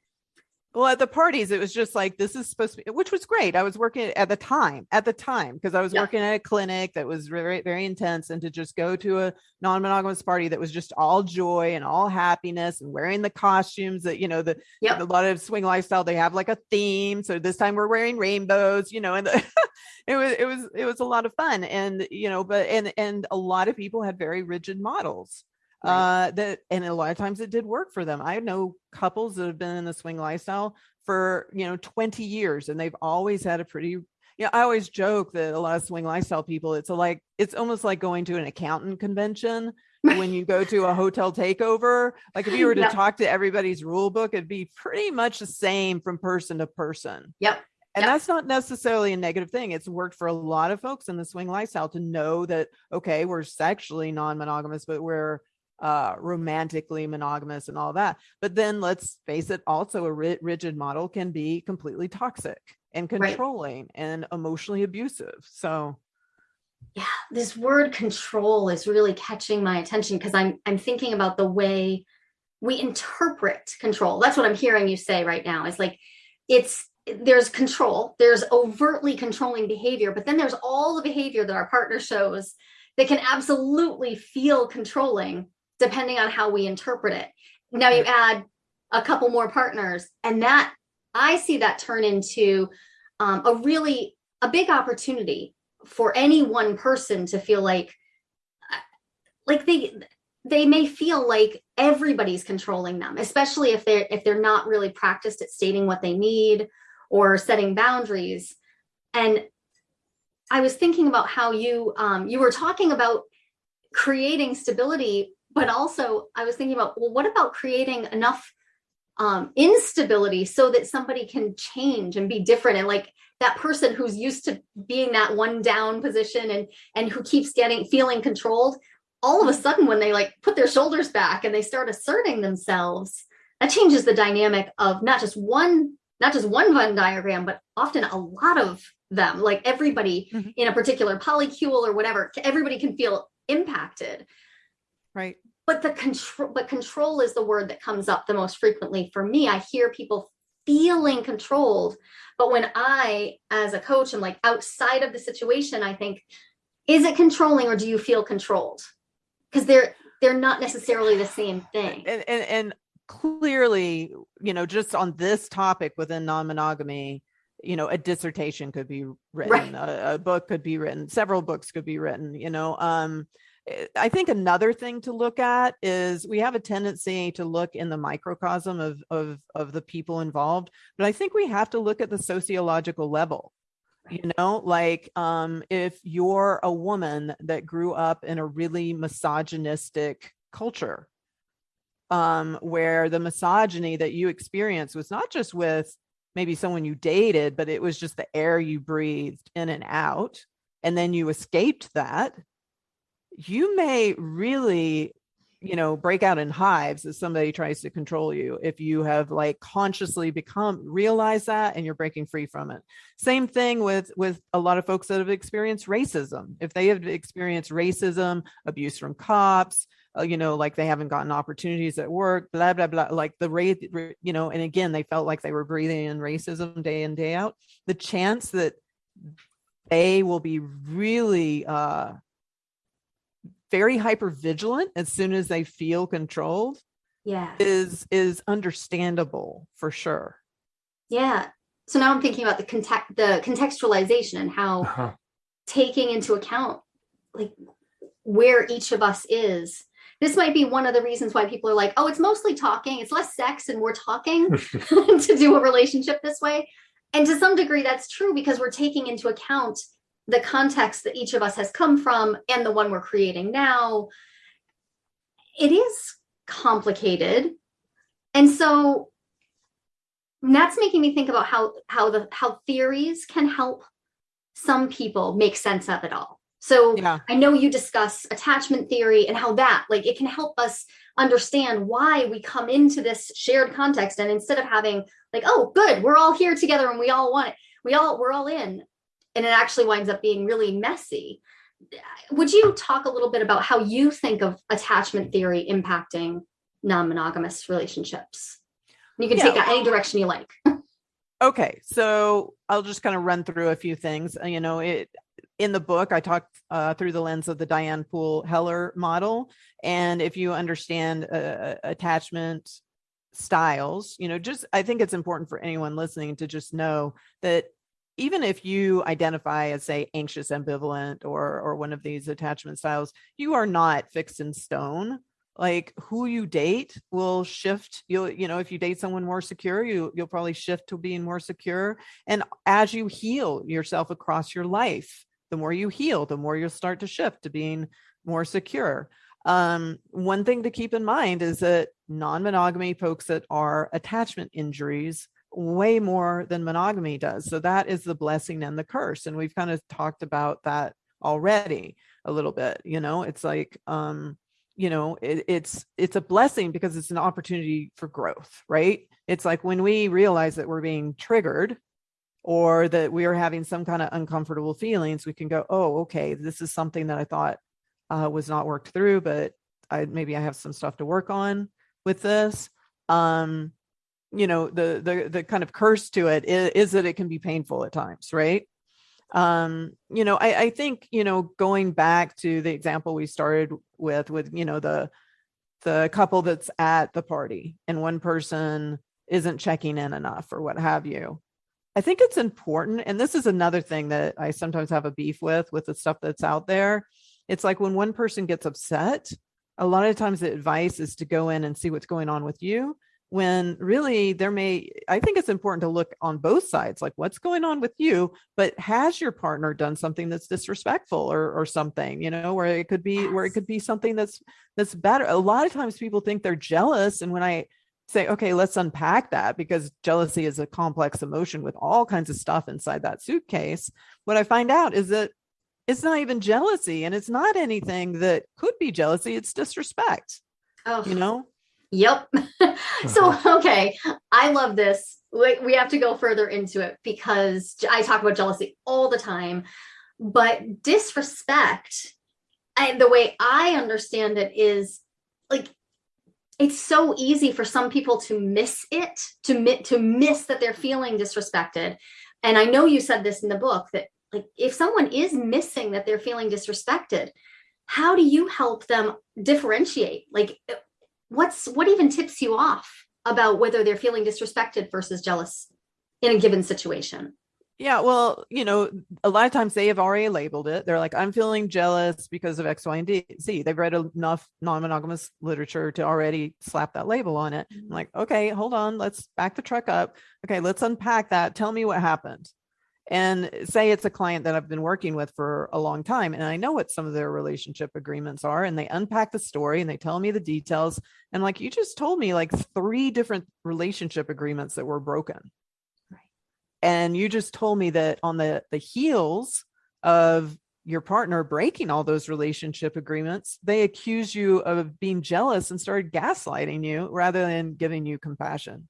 well, at the parties, it was just like this is supposed to be, which was great. I was working at the time, at the time, because I was yeah. working at a clinic that was very, very intense, and to just go to a non-monogamous party that was just all joy and all happiness, and wearing the costumes that you know the yep. a lot of swing lifestyle they have like a theme. So this time we're wearing rainbows, you know, and the, it was it was it was a lot of fun, and you know, but and and a lot of people had very rigid models right. uh that and a lot of times it did work for them i know couples that have been in the swing lifestyle for you know 20 years and they've always had a pretty yeah, I always joke that a lot of swing lifestyle people, it's a, like it's almost like going to an accountant convention when you go to a hotel takeover. Like if you were to talk to everybody's rule book, it'd be pretty much the same from person to person. Yep. And yep. that's not necessarily a negative thing. It's worked for a lot of folks in the swing lifestyle to know that okay, we're sexually non-monogamous, but we're uh, romantically monogamous and all that. But then let's face it, also a ri- rigid model can be completely toxic and controlling right. and emotionally abusive. So yeah, this word control is really catching my attention because I'm I'm thinking about the way we interpret control. That's what I'm hearing you say right now. Is like it's there's control, there's overtly controlling behavior, but then there's all the behavior that our partner shows that can absolutely feel controlling depending on how we interpret it. Now you add a couple more partners, and that I see that turn into um, a really a big opportunity for any one person to feel like like they they may feel like everybody's controlling them especially if they're if they're not really practiced at stating what they need or setting boundaries and i was thinking about how you um, you were talking about creating stability but also i was thinking about well what about creating enough um, instability so that somebody can change and be different and like that person who's used to being that one down position and and who keeps getting feeling controlled all of a sudden when they like put their shoulders back and they start asserting themselves that changes the dynamic of not just one not just one venn diagram but often a lot of them. Like everybody mm-hmm. in a particular polycule or whatever everybody can feel impacted. Right but the control but control is the word that comes up the most frequently for me. I hear people feeling controlled but when i as a coach am like outside of the situation i think is it controlling or do you feel controlled? Because they're they're not necessarily the same thing. And, and and clearly you know just on this topic within non-monogamy you know a dissertation could be written right. a, a book could be written several books could be written you know um I think another thing to look at is we have a tendency to look in the microcosm of, of, of the people involved, but I think we have to look at the sociological level. You know, like um, if you're a woman that grew up in a really misogynistic culture, um, where the misogyny that you experienced was not just with maybe someone you dated, but it was just the air you breathed in and out, and then you escaped that you may really you know break out in hives as somebody tries to control you if you have like consciously become realize that and you're breaking free from it. Same thing with with a lot of folks that have experienced racism. If they have experienced racism abuse from cops uh, you know like they haven't gotten opportunities at work blah blah blah like the rate you know and again they felt like they were breathing in racism day in day out the chance that they will be really uh very hyper vigilant as soon as they feel controlled yeah. is is understandable for sure. Yeah. So now i'm thinking about the context the contextualization and how uh-huh. taking into account like where each of us is. This might be one of the reasons why people are like oh it's mostly talking. It's less sex and more talking to do a relationship this way. And to some degree that's true because we're taking into account the context that each of us has come from and the one we're creating now it is complicated. And so that's making me think about how how the how theories can help some people make sense of it all. So yeah. i know you discuss attachment theory and how that like it can help us understand why we come into this shared context and instead of having like oh good we're all here together and we all want it we all we're all in and it actually winds up being really messy. Would you talk a little bit about how you think of attachment theory impacting non monogamous relationships? You can yeah. take that any direction you like. okay. So I'll just kind of run through a few things. Uh, you know, it in the book, I talked uh, through the lens of the Diane Poole Heller model. And if you understand uh, attachment styles, you know, just I think it's important for anyone listening to just know that even if you identify as say anxious ambivalent or or one of these attachment styles you are not fixed in stone. Like who you date will shift you'll you know if you date someone more secure you you'll probably shift to being more secure. And as you heal yourself across your life the more you heal the more you'll start to shift to being more secure. Um, one thing to keep in mind is that non-monogamy folks that are attachment injuries way more than monogamy does. So that is the blessing and the curse. And we've kind of talked about that already a little bit. You know, it's like, um, you know, it, it's it's a blessing because it's an opportunity for growth, right? It's like when we realize that we're being triggered or that we are having some kind of uncomfortable feelings, we can go, oh, okay, this is something that I thought uh, was not worked through, but I maybe I have some stuff to work on with this. Um, you know, the the the kind of curse to it is, is that it can be painful at times, right? Um, you know, I, I think, you know, going back to the example we started with, with, you know, the the couple that's at the party and one person isn't checking in enough or what have you. I think it's important. And this is another thing that I sometimes have a beef with, with the stuff that's out there. It's like when one person gets upset, a lot of times the advice is to go in and see what's going on with you when really there may i think it's important to look on both sides like what's going on with you but has your partner done something that's disrespectful or or something you know where it could be yes. where it could be something that's that's better? A lot of times people think they're jealous and when i say okay let's unpack that because jealousy is a complex emotion with all kinds of stuff inside that suitcase what i find out is that it's not even jealousy and it's not anything that could be jealousy it's disrespect oh you know Yep. so, uh-huh. okay, I love this. We, we have to go further into it because I talk about jealousy all the time, but disrespect, and the way I understand it is like it's so easy for some people to miss it, to to miss that they're feeling disrespected. And I know you said this in the book that like if someone is missing that they're feeling disrespected, how do you help them differentiate? Like what's what even tips you off about whether they're feeling disrespected versus jealous in a given situation? Yeah, well, you know, a lot of times they have already labeled it. They're like, I'm feeling jealous because of X, Y, and D. Z. They've read enough non-monogamous literature to already slap that label on it. I'm mm-hmm. like, okay, hold on, let's back the truck up. Okay, let's unpack that. Tell me what happened and say it's a client that I've been working with for a long time and I know what some of their relationship agreements are and they unpack the story and they tell me the details and like you just told me like three different relationship agreements that were broken. Right. And you just told me that on the the heels of your partner breaking all those relationship agreements, they accuse you of being jealous and started gaslighting you rather than giving you compassion.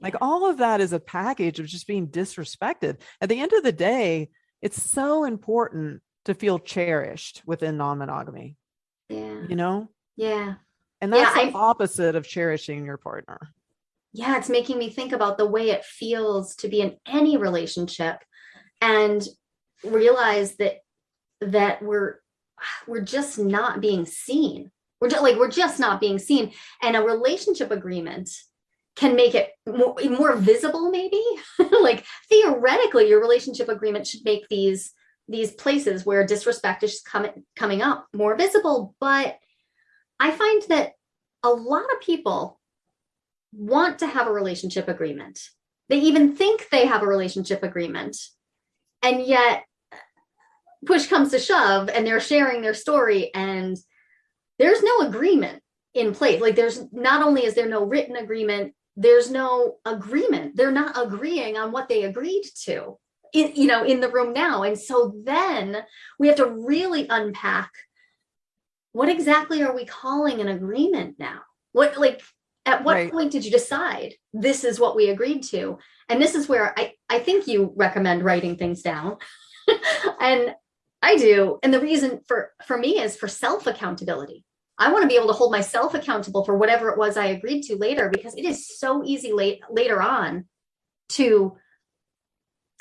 Like all of that is a package of just being disrespected. At the end of the day, it's so important to feel cherished within non-monogamy. Yeah. You know? Yeah. And that's yeah, the I, opposite of cherishing your partner. Yeah, it's making me think about the way it feels to be in any relationship and realize that that we're we're just not being seen. We're just like we're just not being seen. And a relationship agreement can make it more, more visible maybe? Like theoretically your relationship agreement should make these these places where disrespect is coming coming up more visible. But i find that a lot of people want to have a relationship agreement. They even think they have a relationship agreement and yet push comes to shove and they're sharing their story and there's no agreement in place. Like there's not only is there no written agreement there's no agreement. They're not agreeing on what they agreed to in, you know in the room now. And so then we have to really unpack what exactly are we calling an agreement now? What like at what right. point did you decide this is what we agreed to? And this is where i i think you recommend writing things down. And i do. And the reason for for me is for self accountability I want to be able to hold myself accountable for whatever it was I agreed to later because it is so easy late later on to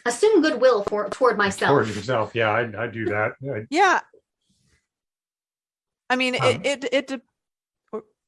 assume goodwill for toward myself. Toward yourself, yeah, I, I do that. I, yeah, I mean, um, it it it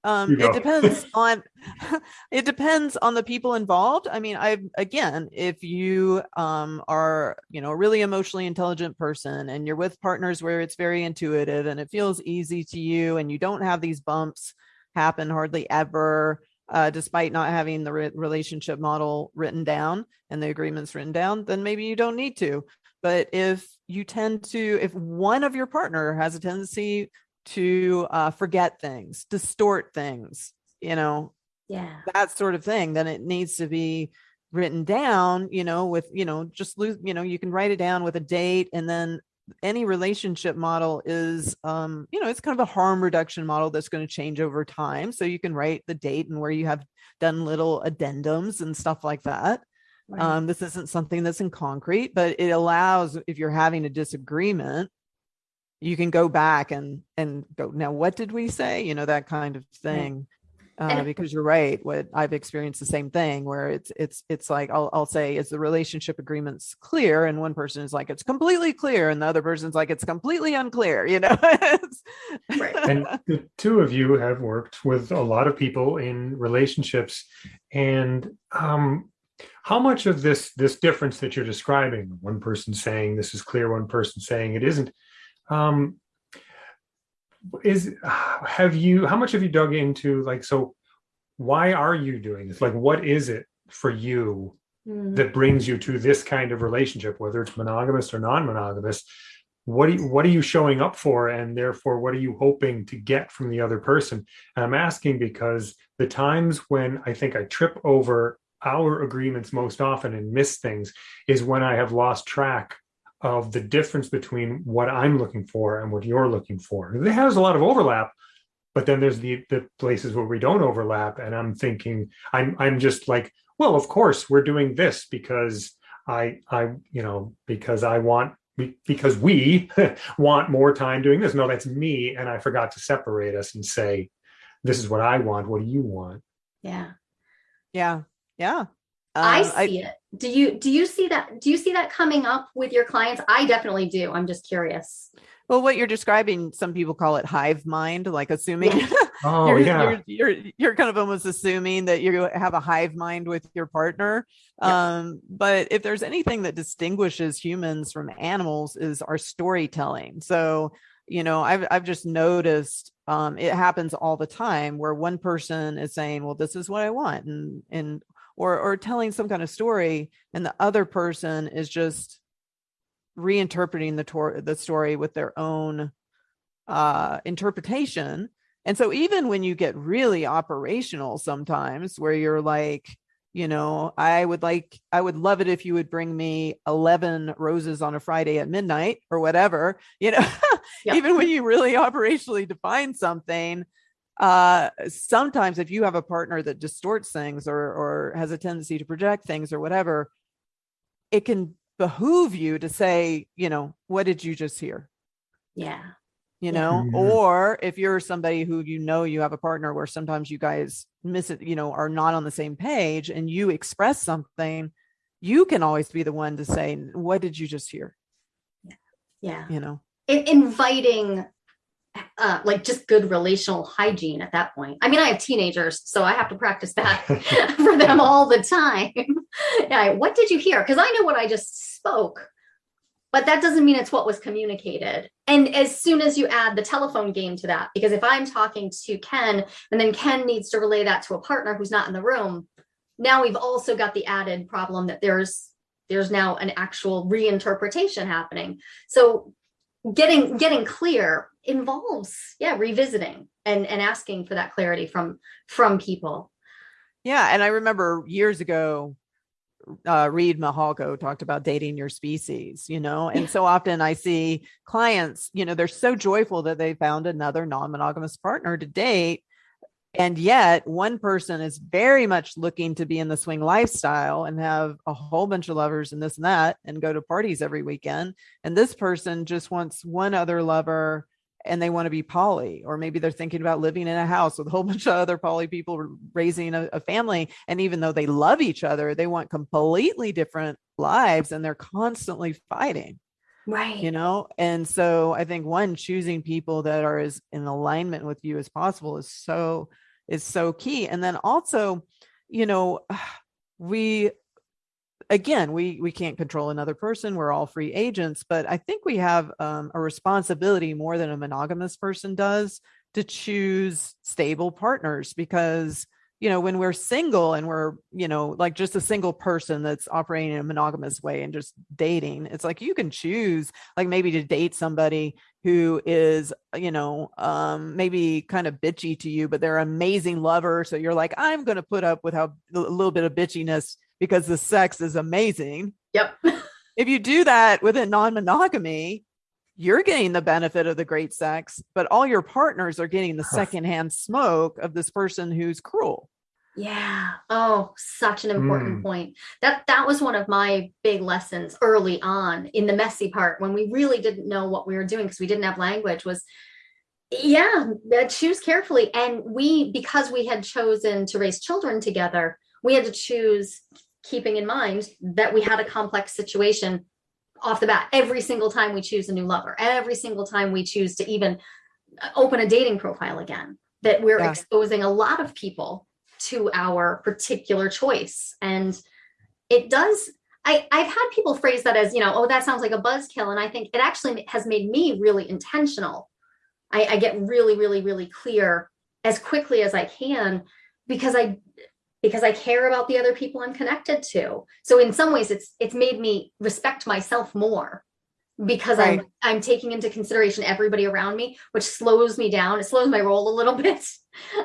um, it depends on it depends on the people involved. I mean, I again, if you um, are you know a really emotionally intelligent person and you're with partners where it's very intuitive and it feels easy to you and you don't have these bumps happen hardly ever, uh, despite not having the re- relationship model written down and the agreements written down, then maybe you don't need to. But if you tend to, if one of your partner has a tendency to uh, forget things, distort things, you know, yeah, that sort of thing, then it needs to be written down, you know, with, you know, just lose, you know, you can write it down with a date and then any relationship model is um you know it's kind of a harm reduction model that's going to change over time. So you can write the date and where you have done little addendums and stuff like that. Right. um this isn't something that's in concrete but it allows if you're having a disagreement you can go back and and go now what did we say? You know that kind of thing uh, because you're right what i've experienced the same thing where it's it's it's like I'll, I'll say is the relationship agreements clear? And one person is like it's completely clear and the other person's like it's completely unclear you know? Right. and the two of you have worked with a lot of people in relationships and um how much of this this difference that you're describing one person saying this is clear one person saying it isn't um is have you how much have you dug into like so why are you doing this? Like what is it for you mm. that brings you to this kind of relationship whether it's monogamous or non-monogamous? What are you, what are you showing up for and therefore what are you hoping to get from the other person? And i'm asking because the times when i think i trip over our agreements most often and miss things is when i have lost track of the difference between what I'm looking for and what you're looking for. It has a lot of overlap, but then there's the the places where we don't overlap. And I'm thinking, I'm I'm just like, well, of course we're doing this because I I you know because I want because we want more time doing this. No, that's me, and I forgot to separate us and say, this is what I want. What do you want? Yeah, yeah, yeah. I um, see I, it. Do you do you see that? Do you see that coming up with your clients? I definitely do. I'm just curious. Well, what you're describing, some people call it hive mind, like assuming yeah. oh, you're, yeah. You're, you're, you're kind of almost assuming that you have a hive mind with your partner. Yeah. Um, but if there's anything that distinguishes humans from animals is our storytelling. So, you know, I've I've just noticed um, it happens all the time where one person is saying, "Well, this is what I want," and and or or telling some kind of story and the other person is just reinterpreting the tor- the story with their own uh interpretation and so even when you get really operational sometimes where you're like you know i would like i would love it if you would bring me 11 roses on a friday at midnight or whatever you know yep. even when you really operationally define something uh sometimes if you have a partner that distorts things or or has a tendency to project things or whatever it can behoove you to say you know what did you just hear? Yeah. You know? Mm-hmm. or if you're somebody who you know you have a partner where sometimes you guys miss it you know are not on the same page and you express something you can always be the one to say what did you just hear? Yeah. Yeah. You know? In- inviting uh, like just good relational hygiene at that point. I mean, I have teenagers, so I have to practice that for them all the time. yeah, what did you hear? Because I know what I just spoke, but that doesn't mean it's what was communicated. And as soon as you add the telephone game to that, because if I'm talking to Ken and then Ken needs to relay that to a partner who's not in the room, now we've also got the added problem that there's there's now an actual reinterpretation happening. So getting getting clear involves yeah revisiting and and asking for that clarity from from people yeah and i remember years ago uh, Reid Mihalko talked about dating your species, you know, and so often I see clients, you know, they're so joyful that they found another non monogamous partner to date and yet, one person is very much looking to be in the swing lifestyle and have a whole bunch of lovers and this and that and go to parties every weekend. And this person just wants one other lover and they want to be poly, or maybe they're thinking about living in a house with a whole bunch of other poly people raising a, a family. And even though they love each other, they want completely different lives and they're constantly fighting right you know and so i think one choosing people that are as in alignment with you as possible is so is so key and then also you know we again we we can't control another person we're all free agents but i think we have um, a responsibility more than a monogamous person does to choose stable partners because you know when we're single and we're you know like just a single person that's operating in a monogamous way and just dating it's like you can choose like maybe to date somebody who is you know um maybe kind of bitchy to you but they're an amazing lover so you're like i'm going to put up with how a little bit of bitchiness because the sex is amazing yep if you do that within non-monogamy you're getting the benefit of the great sex, but all your partners are getting the secondhand smoke of this person who's cruel. Yeah. Oh, such an important mm. point. That that was one of my big lessons early on in the messy part when we really didn't know what we were doing because we didn't have language was Yeah, choose carefully. And we, because we had chosen to raise children together, we had to choose keeping in mind that we had a complex situation off the bat every single time we choose a new lover, every single time we choose to even open a dating profile again, that we're yeah. exposing a lot of people to our particular choice. And it does, I, I've had people phrase that as, you know, oh, that sounds like a buzzkill. And I think it actually has made me really intentional. I, I get really, really, really clear as quickly as I can because I because I care about the other people I'm connected to. So in some ways it's it's made me respect myself more because right. I'm I'm taking into consideration everybody around me, which slows me down. It slows my roll a little bit.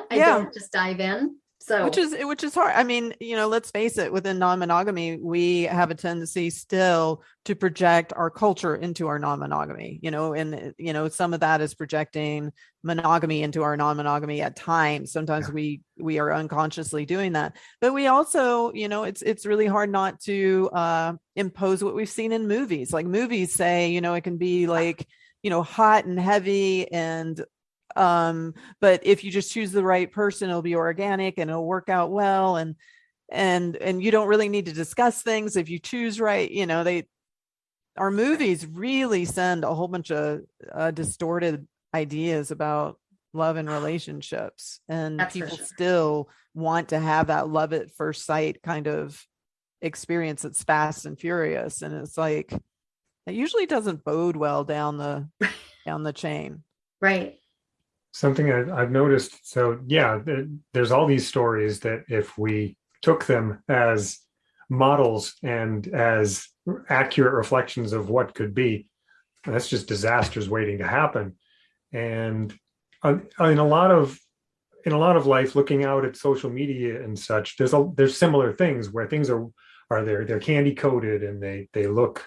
I yeah. don't just dive in. So which is which is hard. I mean, you know, let's face it, within non-monogamy, we have a tendency still to project our culture into our non-monogamy, you know, and you know, some of that is projecting monogamy into our non-monogamy at times. Sometimes yeah. we we are unconsciously doing that. But we also, you know, it's it's really hard not to uh impose what we've seen in movies. Like movies say, you know, it can be like you know hot and heavy and um but if you just choose the right person it'll be organic and it'll work out well and and and you don't really need to discuss things if you choose right you know they our movies really send a whole bunch of uh, distorted ideas about love and relationships and That's people sure. still want to have that love at first sight kind of experience that's fast and furious. And it's like it usually doesn't bode well down the down the chain. Right something I've noticed. So yeah, there's all these stories that if we took them as models and as accurate reflections of what could be, that's just disasters waiting to happen. And uh, in a lot of in a lot of life, looking out at social media and such, there's a there's similar things where things are are there they're candy coated and they they look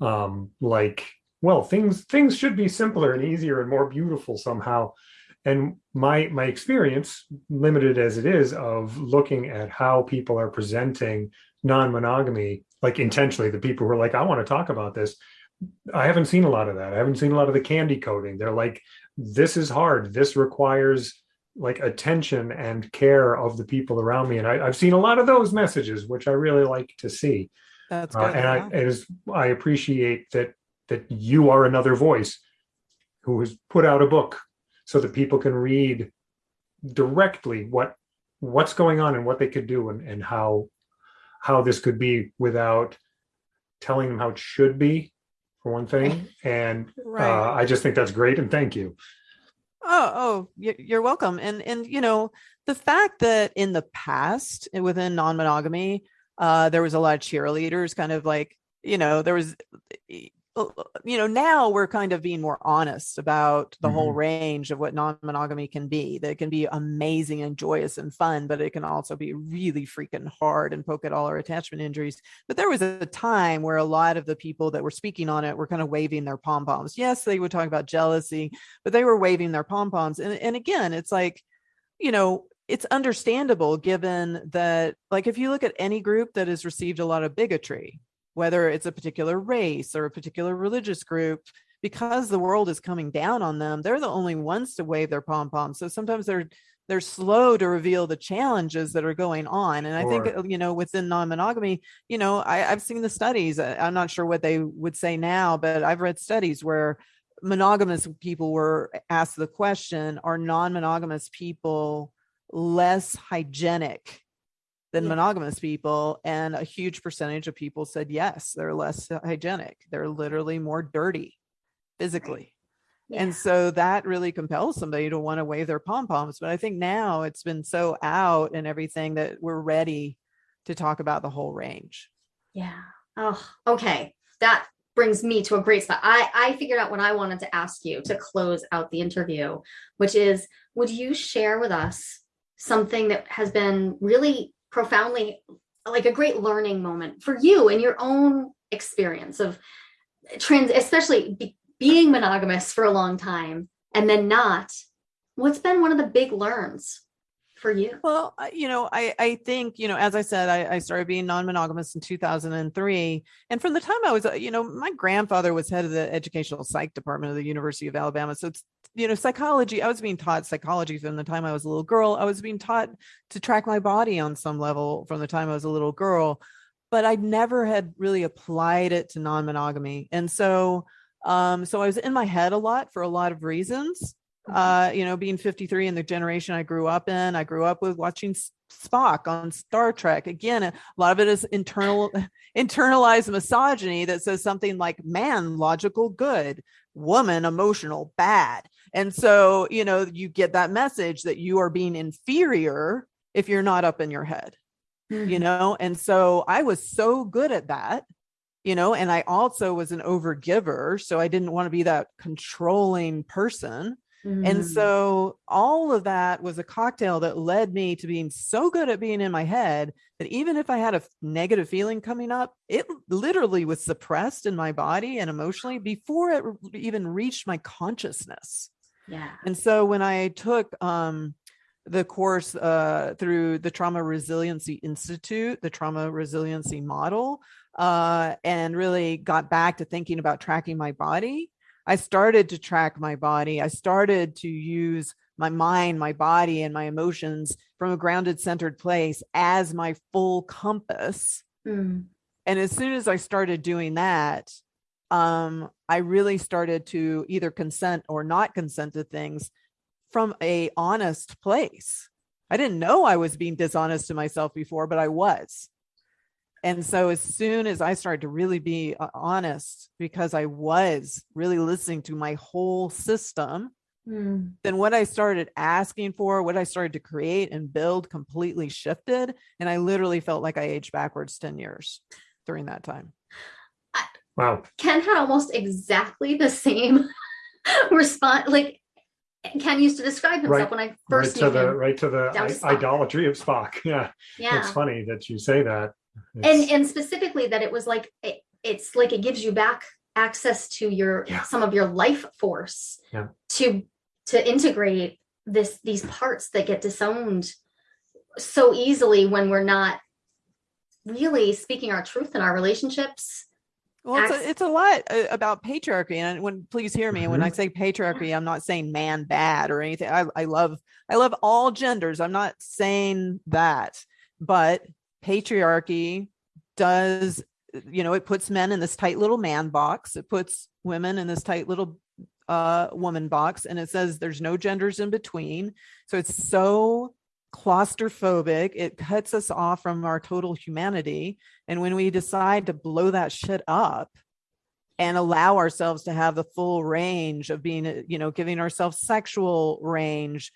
um, like well things things should be simpler and easier and more beautiful somehow and my my experience limited as it is of looking at how people are presenting non-monogamy like intentionally the people who are like i want to talk about this i haven't seen a lot of that. I haven't seen a lot of the candy coating. They're like this is hard. This requires like attention and care of the people around me. And I, have seen a lot of those messages which i really like to see. That's good, uh, and yeah. I, I appreciate that that you are another voice who has put out a book so that people can read directly what what's going on and what they could do and, and how how this could be without telling them how it should be for one thing. And right. uh, i just think that's great and thank you. Oh oh you're welcome. And and you know the fact that in the past within non-monogamy uh there was a lot of cheerleaders kind of like you know there was you know now we're kind of being more honest about the mm-hmm. whole range of what non-monogamy can be that it can be amazing and joyous and fun but it can also be really freaking hard and poke at all our attachment injuries but there was a time where a lot of the people that were speaking on it were kind of waving their pom-poms yes they would talk about jealousy but they were waving their pom-poms and, and again it's like you know it's understandable given that like if you look at any group that has received a lot of bigotry whether it's a particular race or a particular religious group, because the world is coming down on them, they're the only ones to wave their pom poms. So sometimes they're they're slow to reveal the challenges that are going on. And I think uh, you know within non-monogamy, you know, I, have seen the studies. I'm not sure what they would say now, but I've read studies where monogamous people were asked the question: Are non-monogamous people less hygienic than yeah. monogamous people and a huge percentage of people said yes they're less hygienic they're literally more dirty physically. Yeah. and so that really compels somebody to want to wave their pom-poms but i think now it's been so out and everything that we're ready to talk about the whole range. Yeah. Oh okay. That brings me to a great spot. I i figured out what i wanted to ask you to close out the interview which is would you share with us something that has been really profoundly like a great learning moment for you in your own experience of trans especially be, being monogamous for a long time and then not. What's been one of the big learns for you? Well you know i i think you know as i said i, I started being non-monogamous in 2003 and from the time i was uh, you know my grandfather was head of the educational psych department of the university of alabama. So it's you know psychology i was being taught psychology from the time i was a little girl. I was being taught to track my body on some level from the time i was a little girl but i never had really applied it to non-monogamy. And so um so i was in my head a lot for a lot of reasons. Mm-hmm. uh you know being 53 in the generation i grew up in i grew up with watching spock on star trek. Again a lot of it is internal internalized misogyny that says something like man logical good woman emotional bad and so you know you get that message that you are being inferior if you're not up in your head Mm-hmm. you know and so i was so good at that you know and i also was an overgiver so i didn't want to be that controlling person Mm-hmm. and so all of that was a cocktail that led me to being so good at being in my head that even if I had a negative feeling coming up, it literally was suppressed in my body and emotionally before it even reached my consciousness. Yeah. And so when I took um, the course uh, through the Trauma Resiliency Institute, the Trauma Resiliency Model, uh, and really got back to thinking about tracking my body, I started to track my body. I started to use my mind, my body, and my emotions from a grounded, centered place as my full compass Mm. and as soon as i started doing that um i really started to either consent or not consent to things from a honest place i didn't know i was being dishonest to myself before but i was and so as soon as i started to really be uh, honest because i was really listening to my whole system Mm. then what I started asking for, what I started to create and build completely shifted. And I literally felt like I aged backwards 10 years during that time. Wow. Ken had almost exactly the same response. Like Ken used to describe himself Right- when I Right first to knew the him. right to the idolatry of Spock. Yeah. Yeah. It's funny that you say that. and It's- and specifically that it was like it, it's like it gives you back access to your Yeah. some of your life force Yeah. to to integrate this these parts that get disowned so easily when we're not really speaking our truth in our relationships Well, it's a, it's a lot uh, about patriarchy. And when please hear me, when I Mm-hmm. say patriarchy, I'm not saying man bad or anything. I, I love I love all genders. I'm not saying that, but patriarchy does you know it puts men in this tight little man box. It puts women in this tight little uh woman box and it says there's no genders in between so it's so claustrophobic it cuts us off from our total humanity and when we decide to blow that shit up and allow ourselves to have the full range of being, you know, giving ourselves sexual range,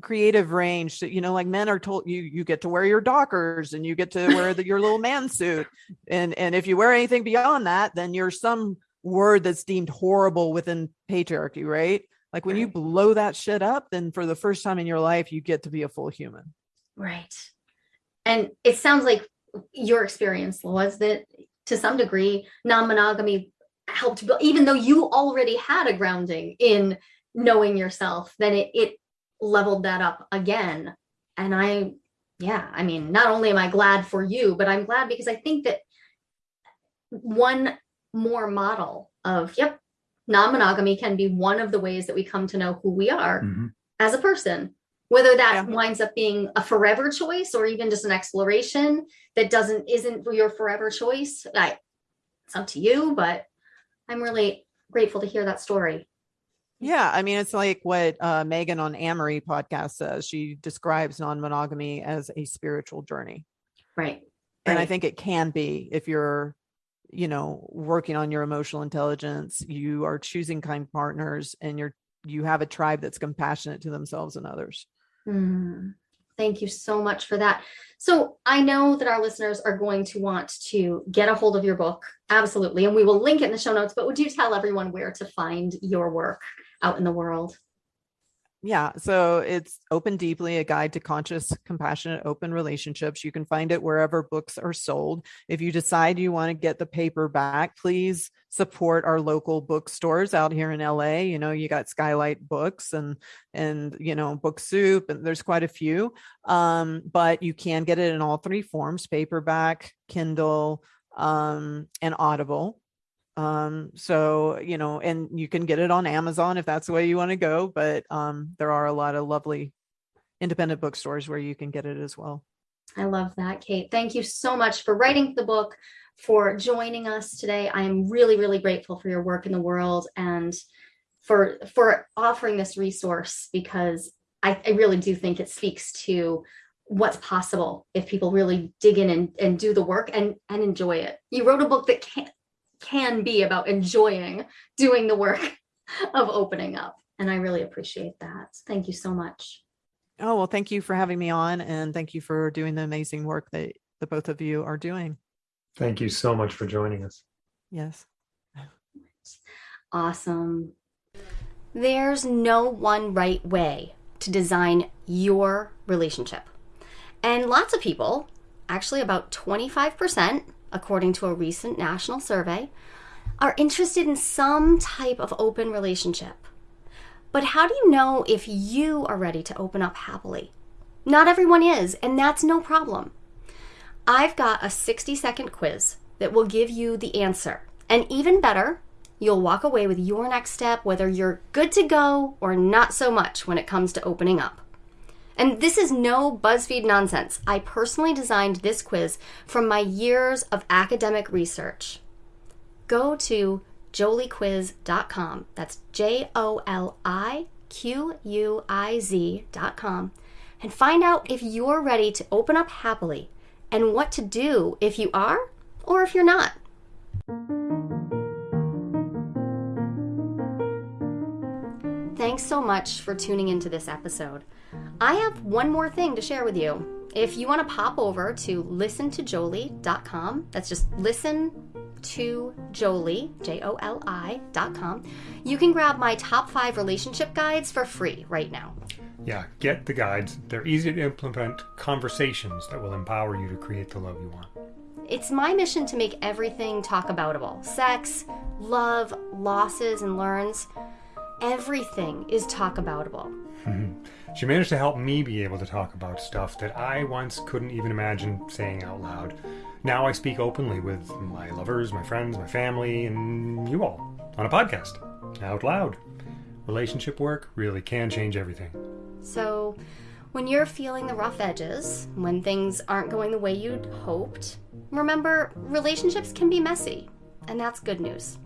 creative range, you know, like men are told you you get to wear your dockers and you get to wear the, your little man suit. And and if you wear anything beyond that, then you're some word that's deemed horrible within patriarchy, right? Like when you blow that shit up, then for the first time in your life, you get to be a full human. right. And it sounds like your experience was that to some degree non-monogamy helped build even though you already had a grounding in knowing yourself then it, it leveled that up again. And i yeah i mean not only am i glad for you but i'm glad because i think that one more model of yep non-monogamy can be one of the ways that we come to know who we are Mhm. as a person whether that Yeah. winds up being a forever choice or even just an exploration that doesn't isn't your forever choice I, it's up to you but i'm really grateful to hear that story Yeah, I mean, it's like what uh, Megan on Amory podcast says. She describes non-monogamy as a spiritual journey, right and I think it can be if you're, you know, working on your emotional intelligence. You are choosing kind partners, and you're you have a tribe that's compassionate to themselves and others. Mm, Thank you so much for that. So I know that our listeners are going to want to get a hold of your book. Absolutely. And we will link it in the show notes, but would you tell everyone where to find your work out in the world? Yeah, so it's Open Deeply, a guide to conscious, compassionate, open relationships. You can find it wherever books are sold. If you decide you want to get the paperback, please support our local bookstores out here in LA. You know, you got Skylight Books and and you know, Book Soup, and there's quite a few. Um, but you can get it in all three forms: paperback, Kindle, um, and Audible. Um, so you know, and you can get it on Amazon if that's the way you want to go. But um, there are a lot of lovely independent bookstores where you can get it as well. I love that, Kate. Thank you so much for writing the book, for joining us today. I am really, really grateful for your work in the world and for for offering this resource because I, I really do think it speaks to what's possible if people really dig in and, and do the work and and enjoy it. You wrote a book that can can be about enjoying doing the work of opening up. And I really appreciate that. Thank you so much. Oh, well, thank you for having me on and thank you for doing the amazing work that the both of you are doing. Thank you so much for joining us. Yes. Awesome. There's no one right way to design your relationship. And lots of people, actually about 25%, according to a recent national survey, are interested in some type of open relationship. But how do you know if you are ready to open up happily? Not everyone is, and that's no problem. I've got a 60 second quiz that will give you the answer. And even better, you'll walk away with your next step, whether you're good to go or not so much when it comes to opening up. And this is no BuzzFeed nonsense. I personally designed this quiz from my years of academic research. Go to joliquiz.com. That's J O L I Q U I Z.com and find out if you're ready to open up happily and what to do if you are or if you're not. Thanks so much for tuning into this episode. I have one more thing to share with you. If you want to pop over to listentojoli.com, that's just listen to Joli, J O L I.com, you can grab my top five relationship guides for free right now. Yeah, get the guides. They're easy to implement conversations that will empower you to create the love you want. It's my mission to make everything talk aboutable sex, love, losses, and learns. Everything is talk aboutable. She managed to help me be able to talk about stuff that I once couldn't even imagine saying out loud. Now I speak openly with my lovers, my friends, my family, and you all on a podcast, out loud. Relationship work really can change everything. So, when you're feeling the rough edges, when things aren't going the way you'd hoped, remember relationships can be messy, and that's good news.